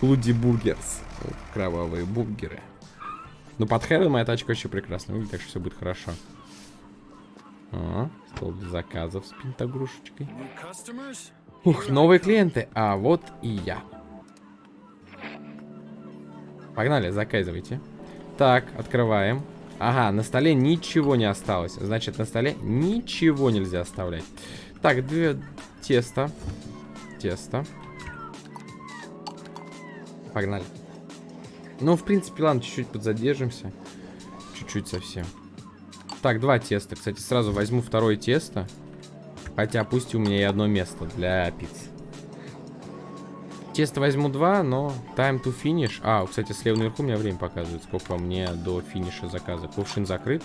S1: Луди бургерс. Кровавые бургеры. Ну, под Хэвен моя тачка очень прекрасно выглядит, так что все будет хорошо. А, стол для заказов с пентагрушечкой. Ух, новые клиенты. А вот и я. Погнали, заказывайте. Так, открываем. Ага, на столе ничего не осталось. Значит, на столе ничего нельзя оставлять. Так, две тесто. Тесто. Погнали. Ну, в принципе, ладно, чуть-чуть подзадержимся. Чуть-чуть совсем. Так, два теста. Кстати, сразу возьму второе тесто. Хотя пусть у меня и одно место для пиццы. Тесто возьму два, но time to finish. А, кстати, слева наверху у меня время показывает, сколько мне до финиша заказа. Кувшин закрыт.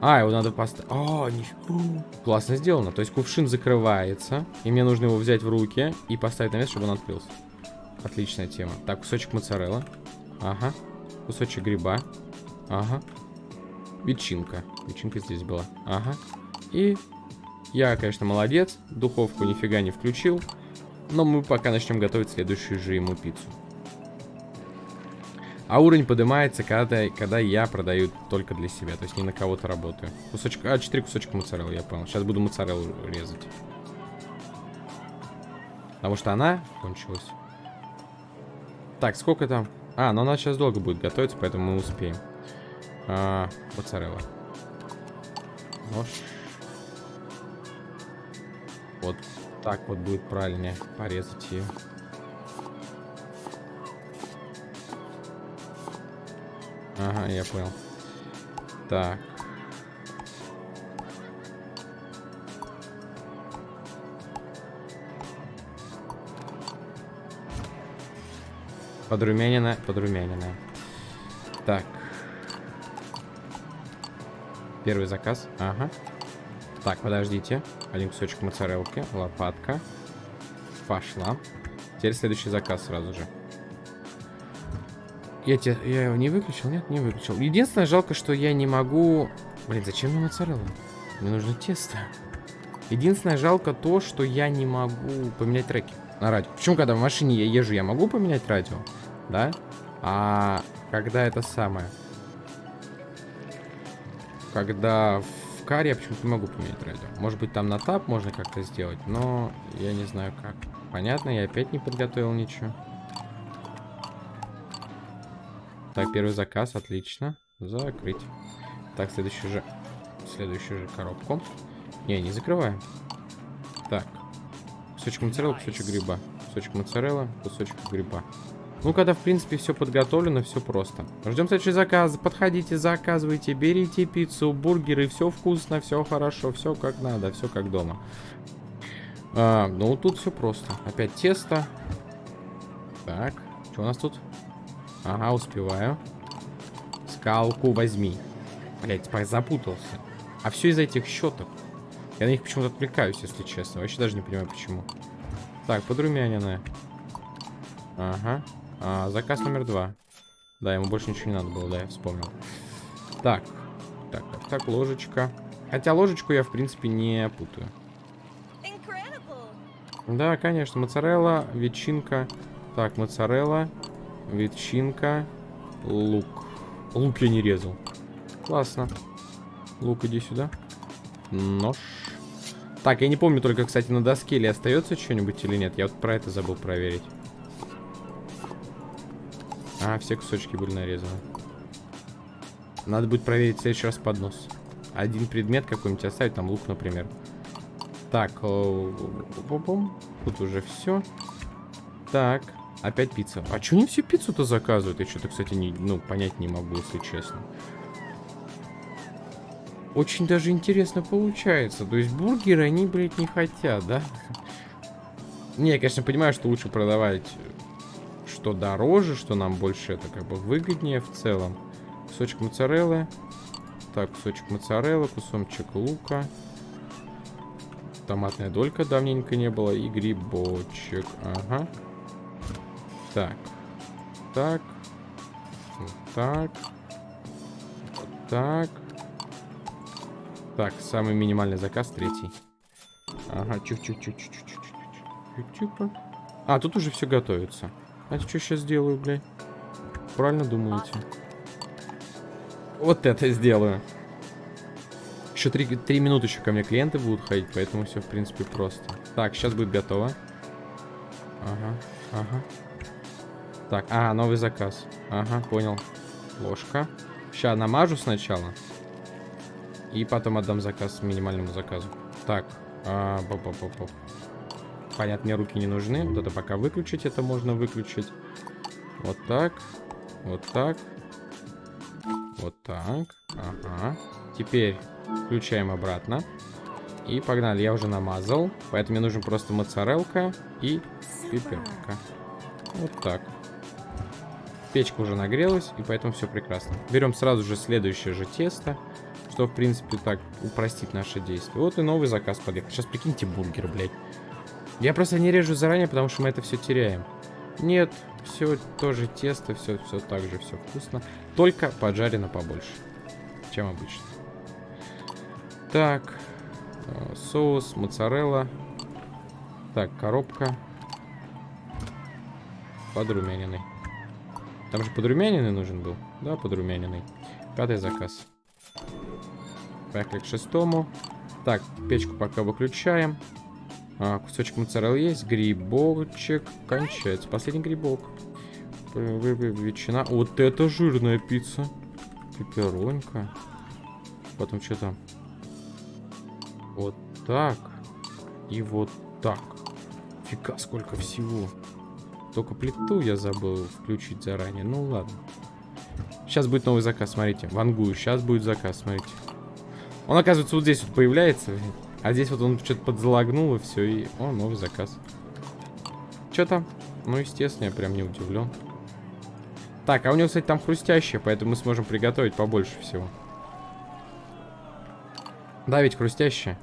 S1: А, его надо поставить. А, нифига. Классно сделано. То есть кувшин закрывается, и мне нужно его взять в руки и поставить на место, чтобы он открылся. Отличная тема. Так, кусочек моцарелла. Ага. Кусочек гриба. Ага. Ветчинка. Ветчинка здесь была. Ага. И я, конечно, молодец. Духовку нифига не включил. Но мы пока начнем готовить следующую же ему пиццу. А уровень поднимается, когда, когда я продаю только для себя. То есть не на кого-то работаю. Кусочек... А, 4 кусочка моцареллы, я понял. Сейчас буду моцареллу резать. Потому что она кончилась. Так, сколько там? А, но она сейчас долго будет готовиться, поэтому мы успеем. А, моцарелла. Нож. Вот так вот будет правильнее порезать ее. Ага, я понял. Так. Подрумянина, подрумянина. Так. Первый заказ. Ага. Так, подождите. Один кусочек моцарелки. Лопатка. Пошла. Теперь следующий заказ сразу же. Я, те, я его не выключил? Нет, не выключил. Единственное, жалко, что я не могу... Блин, зачем мне моцарелла? Мне нужно тесто. Единственное, жалко то, что я не могу поменять треки на радио. Почему, когда в машине я езжу, я могу поменять радио? Да? А когда это самое? Когда в каре я почему-то не могу поменять радио. Может быть, там на тап можно как-то сделать, но я не знаю как. Понятно, я опять не подготовил ничего. Так, первый заказ, отлично. Закрыть. Так, следующую же... Следующую же коробку. Не, не закрываем. Так. Кусочек моцарелла, кусочек гриба. Кусочек моцарелла, кусочек гриба. Ну, когда, в принципе, все подготовлено, все просто. Ждем следующий заказ. Подходите, заказывайте, берите пиццу, бургеры. Все вкусно, все хорошо, все как надо, все как дома. А, ну, тут все просто. Опять тесто. Так, что у нас тут? Ага, успеваю. Скалку возьми. Блять, запутался. А все из-за этих щеток. Я на них почему-то отвлекаюсь, если честно. Вообще даже не понимаю, почему. Так, подрумяненная. Ага. А, заказ номер два. Да, ему больше ничего не надо было, да, я вспомнил. Так. Так, так, так, ложечка. Хотя ложечку я, в принципе, не путаю. Да, конечно, моцарелла, ветчинка. Так, моцарелла, ветчинка, лук. Лук я не резал. Классно. Лук, иди сюда. Нож. Так, я не помню только, кстати, на доске ли остается что-нибудь или нет. Я вот про это забыл проверить. А, все кусочки были нарезаны. Надо будет проверить в следующий раз поднос. Один предмет какой-нибудь оставить, там лук, например. Так, э, тут уже все. Так, опять пицца. А что не все пиццу-то заказывают? Я что-то, кстати, не, ну, понять не могу, если честно. Очень даже интересно получается. То есть бургеры они, блядь, не хотят, да? Не, я, конечно, понимаю, что лучше продавать что дороже, что нам больше это как бы выгоднее в целом. Кусочек моцареллы. Так, кусочек моцареллы, кусочек лука. Томатная долька давненько не было. И грибочек. Ага. Так. Так. Так. Так. Так, самый минимальный заказ, третий. Ага, чух-чух-чух-чух-чух-чух. А, тут уже все готовится. А что сейчас сделаю, блядь? Правильно думаете? Вот это сделаю. Еще три, три минуты еще ко мне клиенты будут ходить, поэтому все, в принципе, просто. Так, сейчас будет готово. Ага, ага. Так, а, новый заказ. Ага, понял. Ложка. Сейчас намажу сначала. И потом отдам заказ минимальному заказу. Так, а, бо -бо -бо -бо. Понятно, мне руки не нужны. Вот это пока выключить, это можно выключить. Вот так. Вот так. Вот так. Ага. Теперь включаем обратно. И погнали. Я уже намазал. Поэтому мне нужен просто моцарелка и пипетка. Вот так. Печка уже нагрелась, и поэтому все прекрасно. Берем сразу же следующее же тесто, что, в принципе, так упростит наше действие. Вот и новый заказ подъехал. Сейчас прикиньте бургер, блядь. Я просто не режу заранее, потому что мы это все теряем. Нет, все тоже тесто, все, все так же, все вкусно. Только поджарено побольше, чем обычно. Так, э, соус, моцарелла. Так, коробка. Подрумяненный. Там же подрумяненный нужен был? Да, подрумяненный. Пятый заказ. Поехали к шестому. Так, печку пока выключаем. А, кусочек моцареллы есть. Грибочек кончается. Последний грибок. Ветчина. Вот это жирная пицца. Пепперонька. Потом что там? Вот так. И вот так. Фига, сколько всего. Только плиту я забыл включить заранее. Ну ладно. Сейчас будет новый заказ, смотрите. Вангую. Сейчас будет заказ, смотрите. Он, оказывается, вот здесь вот появляется. А здесь вот он что-то подзалагнул и все. И... О, новый заказ. Что там? Ну, естественно, я прям не удивлен. Так, а у него, кстати, там хрустящее, поэтому мы сможем приготовить побольше всего. Да, ведь хрустящее.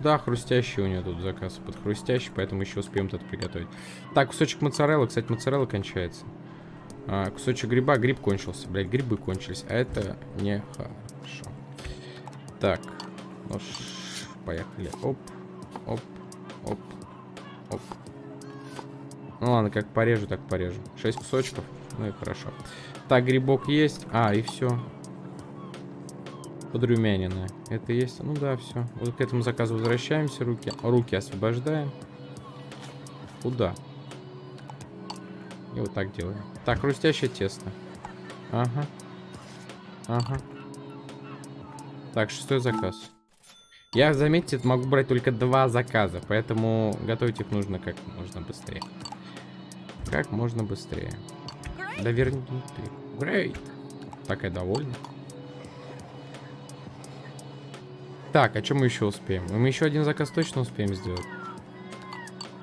S1: Да, хрустящий у него тут заказ под хрустящий, поэтому еще успеем это приготовить. Так, кусочек моцареллы. Кстати, моцарелла кончается. А, кусочек гриба. Гриб кончился. Блять, грибы кончились. А это не. Так. Ну, поехали. Оп, оп, оп, оп. Ну ладно, как порежу, так порежу. Шесть кусочков. Ну и хорошо. Так, грибок есть. А, и все подрумяненная. Это есть? Ну да, все. Вот к этому заказу возвращаемся. Руки, руки освобождаем. Куда? И вот так делаем. Так, хрустящее тесто. Ага. Ага. Так, шестой заказ. Я, заметьте, могу брать только два заказа, поэтому готовить их нужно как можно быстрее. Как можно быстрее. Да верни ты. Great. Такая довольна. Так, а что мы еще успеем? Мы еще один заказ точно успеем сделать?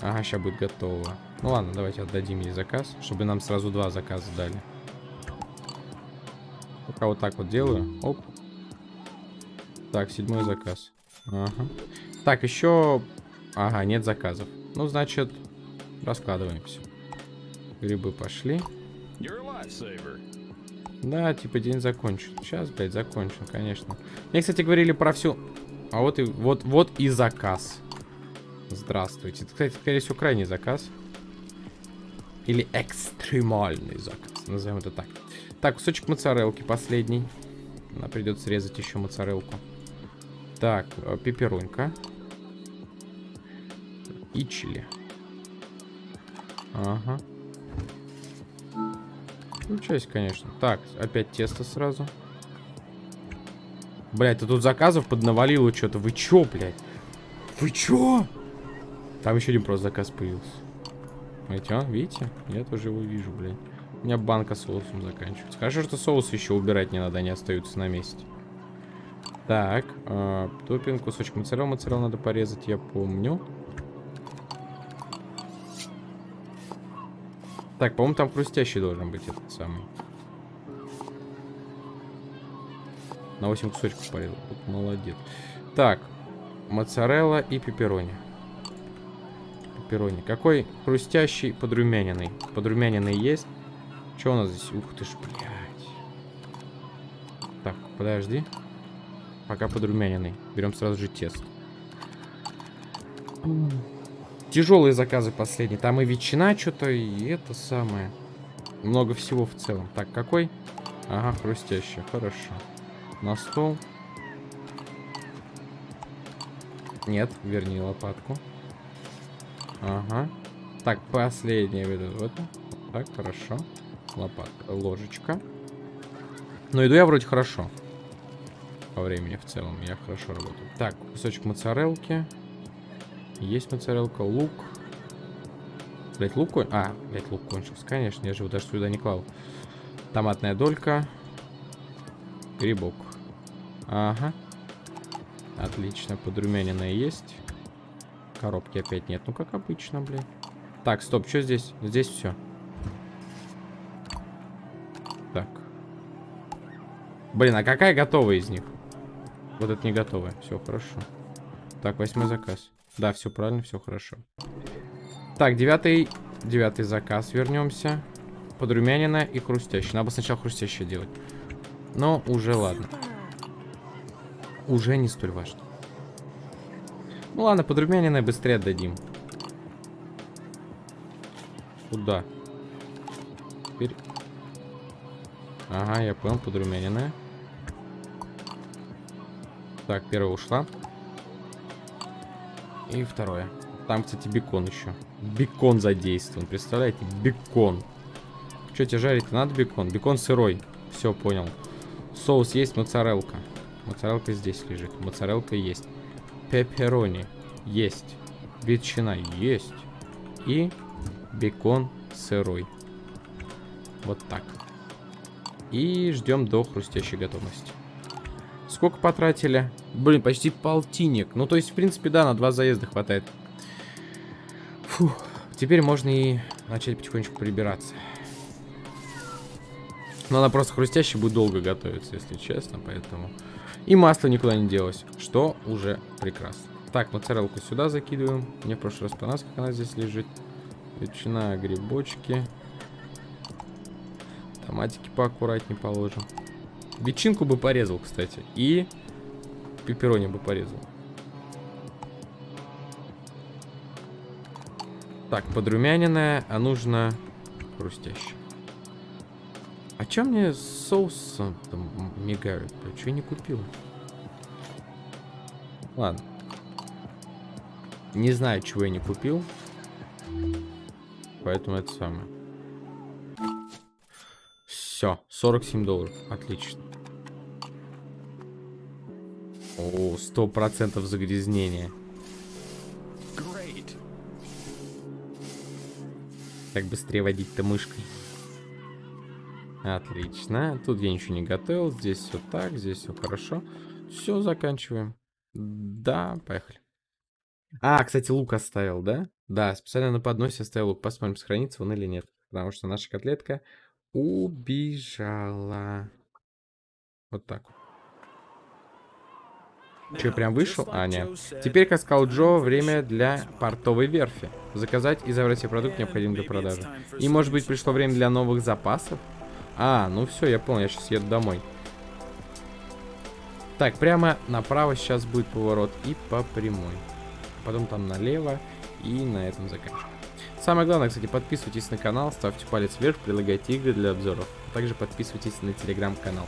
S1: Ага, сейчас будет готово. Ну ладно, давайте отдадим ей заказ, чтобы нам сразу два заказа дали. Пока вот так вот делаю. Оп. Так, седьмой заказ. Ага. Так, еще... Ага, нет заказов. Ну, значит, раскладываемся. Грибы пошли. Да, типа день закончен. Сейчас, блядь, закончен, конечно. Мне, кстати, говорили про всю... А вот и, вот, вот и заказ. Здравствуйте. Это, кстати, скорее всего, крайний заказ. Или экстремальный заказ. Назовем это так. Так, кусочек моцарелки последний. Нам придется резать еще моцарелку. Так, э, пепперонька. И чили. Ага. Включайся, конечно. Так, опять тесто сразу. Блять, ты тут заказов поднавалило что-то. Вы чё, блядь? Вы чё? Там еще один просто заказ появился. Смотрите, а, видите? Я тоже его вижу, блядь. У меня банка соусом заканчивается. Хорошо, что соус еще убирать не надо, они остаются на месте. Так, э, топпинг, кусочек моцарелла. Моцарелла надо порезать, я помню. Так, по-моему, там хрустящий должен быть этот самый. На 8 кусочков порезал. Вот молодец. Так, моцарелла и пепперони. Пепперони. Какой хрустящий подрумяненный. Подрумяненный есть. Что у нас здесь? Ух ты ж, блядь. Так, подожди. Пока подрумяненный. Берем сразу же тесто. Тяжелые заказы последние. Там и ветчина что-то, и это самое. Много всего в целом. Так, какой? Ага, хрустящий. Хорошо на стол. Нет, верни лопатку. Ага. Так, последнее вот это. Так, хорошо. Лопатка, ложечка. Но иду я вроде хорошо. По времени в целом я хорошо работаю. Так, кусочек моцарелки. Есть моцарелка, лук. Блять, лук кон... А, блять, лук кончился. Конечно, я же его даже сюда не клал. Томатная долька. Грибок. Ага. Отлично, подрумяненное есть. Коробки опять нет. Ну, как обычно, блин. Так, стоп, что здесь? Здесь все. Так. Блин, а какая готовая из них? Вот это не готовая. Все, хорошо. Так, восьмой заказ. Да, все правильно, все хорошо. Так, девятый, девятый заказ. Вернемся. Подрумяненное и хрустящее. Надо бы сначала хрустящее делать. Но уже ладно уже не столь важно. Ну ладно, подрумяненное быстрее отдадим. Куда? Теперь... Ага, я понял, подрумяненное. Так, первая ушла. И второе. Там, кстати, бекон еще. Бекон задействован, представляете? Бекон. Что тебе жарить надо бекон? Бекон сырой. Все, понял. Соус есть, моцарелка. Моцарелка здесь лежит. Моцарелка есть. Пепперони есть. Ветчина есть. И бекон сырой. Вот так. И ждем до хрустящей готовности. Сколько потратили? Блин, почти полтинник. Ну, то есть, в принципе, да, на два заезда хватает. Фух. Теперь можно и начать потихонечку прибираться. Но она просто хрустящая будет долго готовиться, если честно, поэтому... И масло никуда не делось, что уже прекрасно. Так, моцарелку сюда закидываем. Мне в прошлый раз понравилось, как она здесь лежит. Ветчина, грибочки. Томатики поаккуратнее положим. Ветчинку бы порезал, кстати. И пепперони бы порезал. Так, подрумяненная, а нужно хрустящая. А чем мне соус там мигают? Что я не купил? Ладно. Не знаю, чего я не купил. Поэтому это самое. Все, 47 долларов. Отлично. О, сто процентов загрязнения. Как быстрее водить-то мышкой. Отлично. Тут я ничего не готовил. Здесь все так, здесь все хорошо. Все, заканчиваем. Да, поехали. А, кстати, лук оставил, да? Да, специально на подносе оставил лук. Посмотрим, сохранится он или нет. Потому что наша котлетка убежала. Вот так вот. Че, прям вышел? А, нет. Теперь, как сказал Джо, время для портовой верфи. Заказать и забрать все продукты, необходимые для продажи. И, может быть, пришло время для новых запасов? А, ну все, я понял, я сейчас еду домой. Так, прямо направо сейчас будет поворот и по прямой. Потом там налево и на этом заканчиваем. Самое главное, кстати, подписывайтесь на канал, ставьте палец вверх, предлагайте игры для обзоров. Также подписывайтесь на телеграм-канал.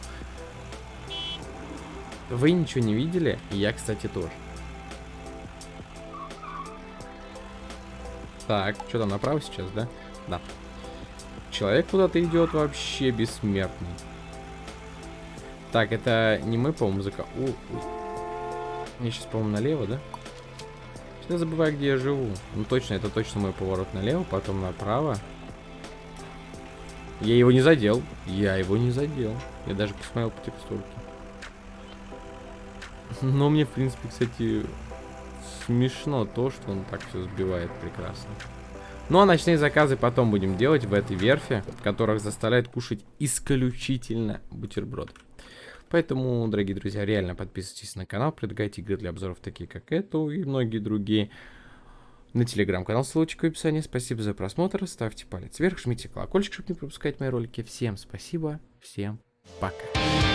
S1: Вы ничего не видели, я, кстати, тоже. Так, что там, направо сейчас, да? Да. Человек куда-то идет вообще бессмертный. Так, это не мы, по-моему, зака... О, Мне сейчас, по-моему, налево, да? Всегда забываю, где я живу. Ну точно, это точно мой поворот налево, потом направо. Я его не задел. Я его не задел. Я даже посмотрел по текстурке. Но мне, в принципе, кстати, смешно то, что он так все сбивает прекрасно. Ну а ночные заказы потом будем делать в этой верфи, которых заставляет кушать исключительно бутерброд. Поэтому, дорогие друзья, реально подписывайтесь на канал, предлагайте игры для обзоров, такие как эту и многие другие. На телеграм-канал, ссылочка в описании. Спасибо за просмотр, ставьте палец вверх, жмите колокольчик, чтобы не пропускать мои ролики. Всем спасибо, всем пока.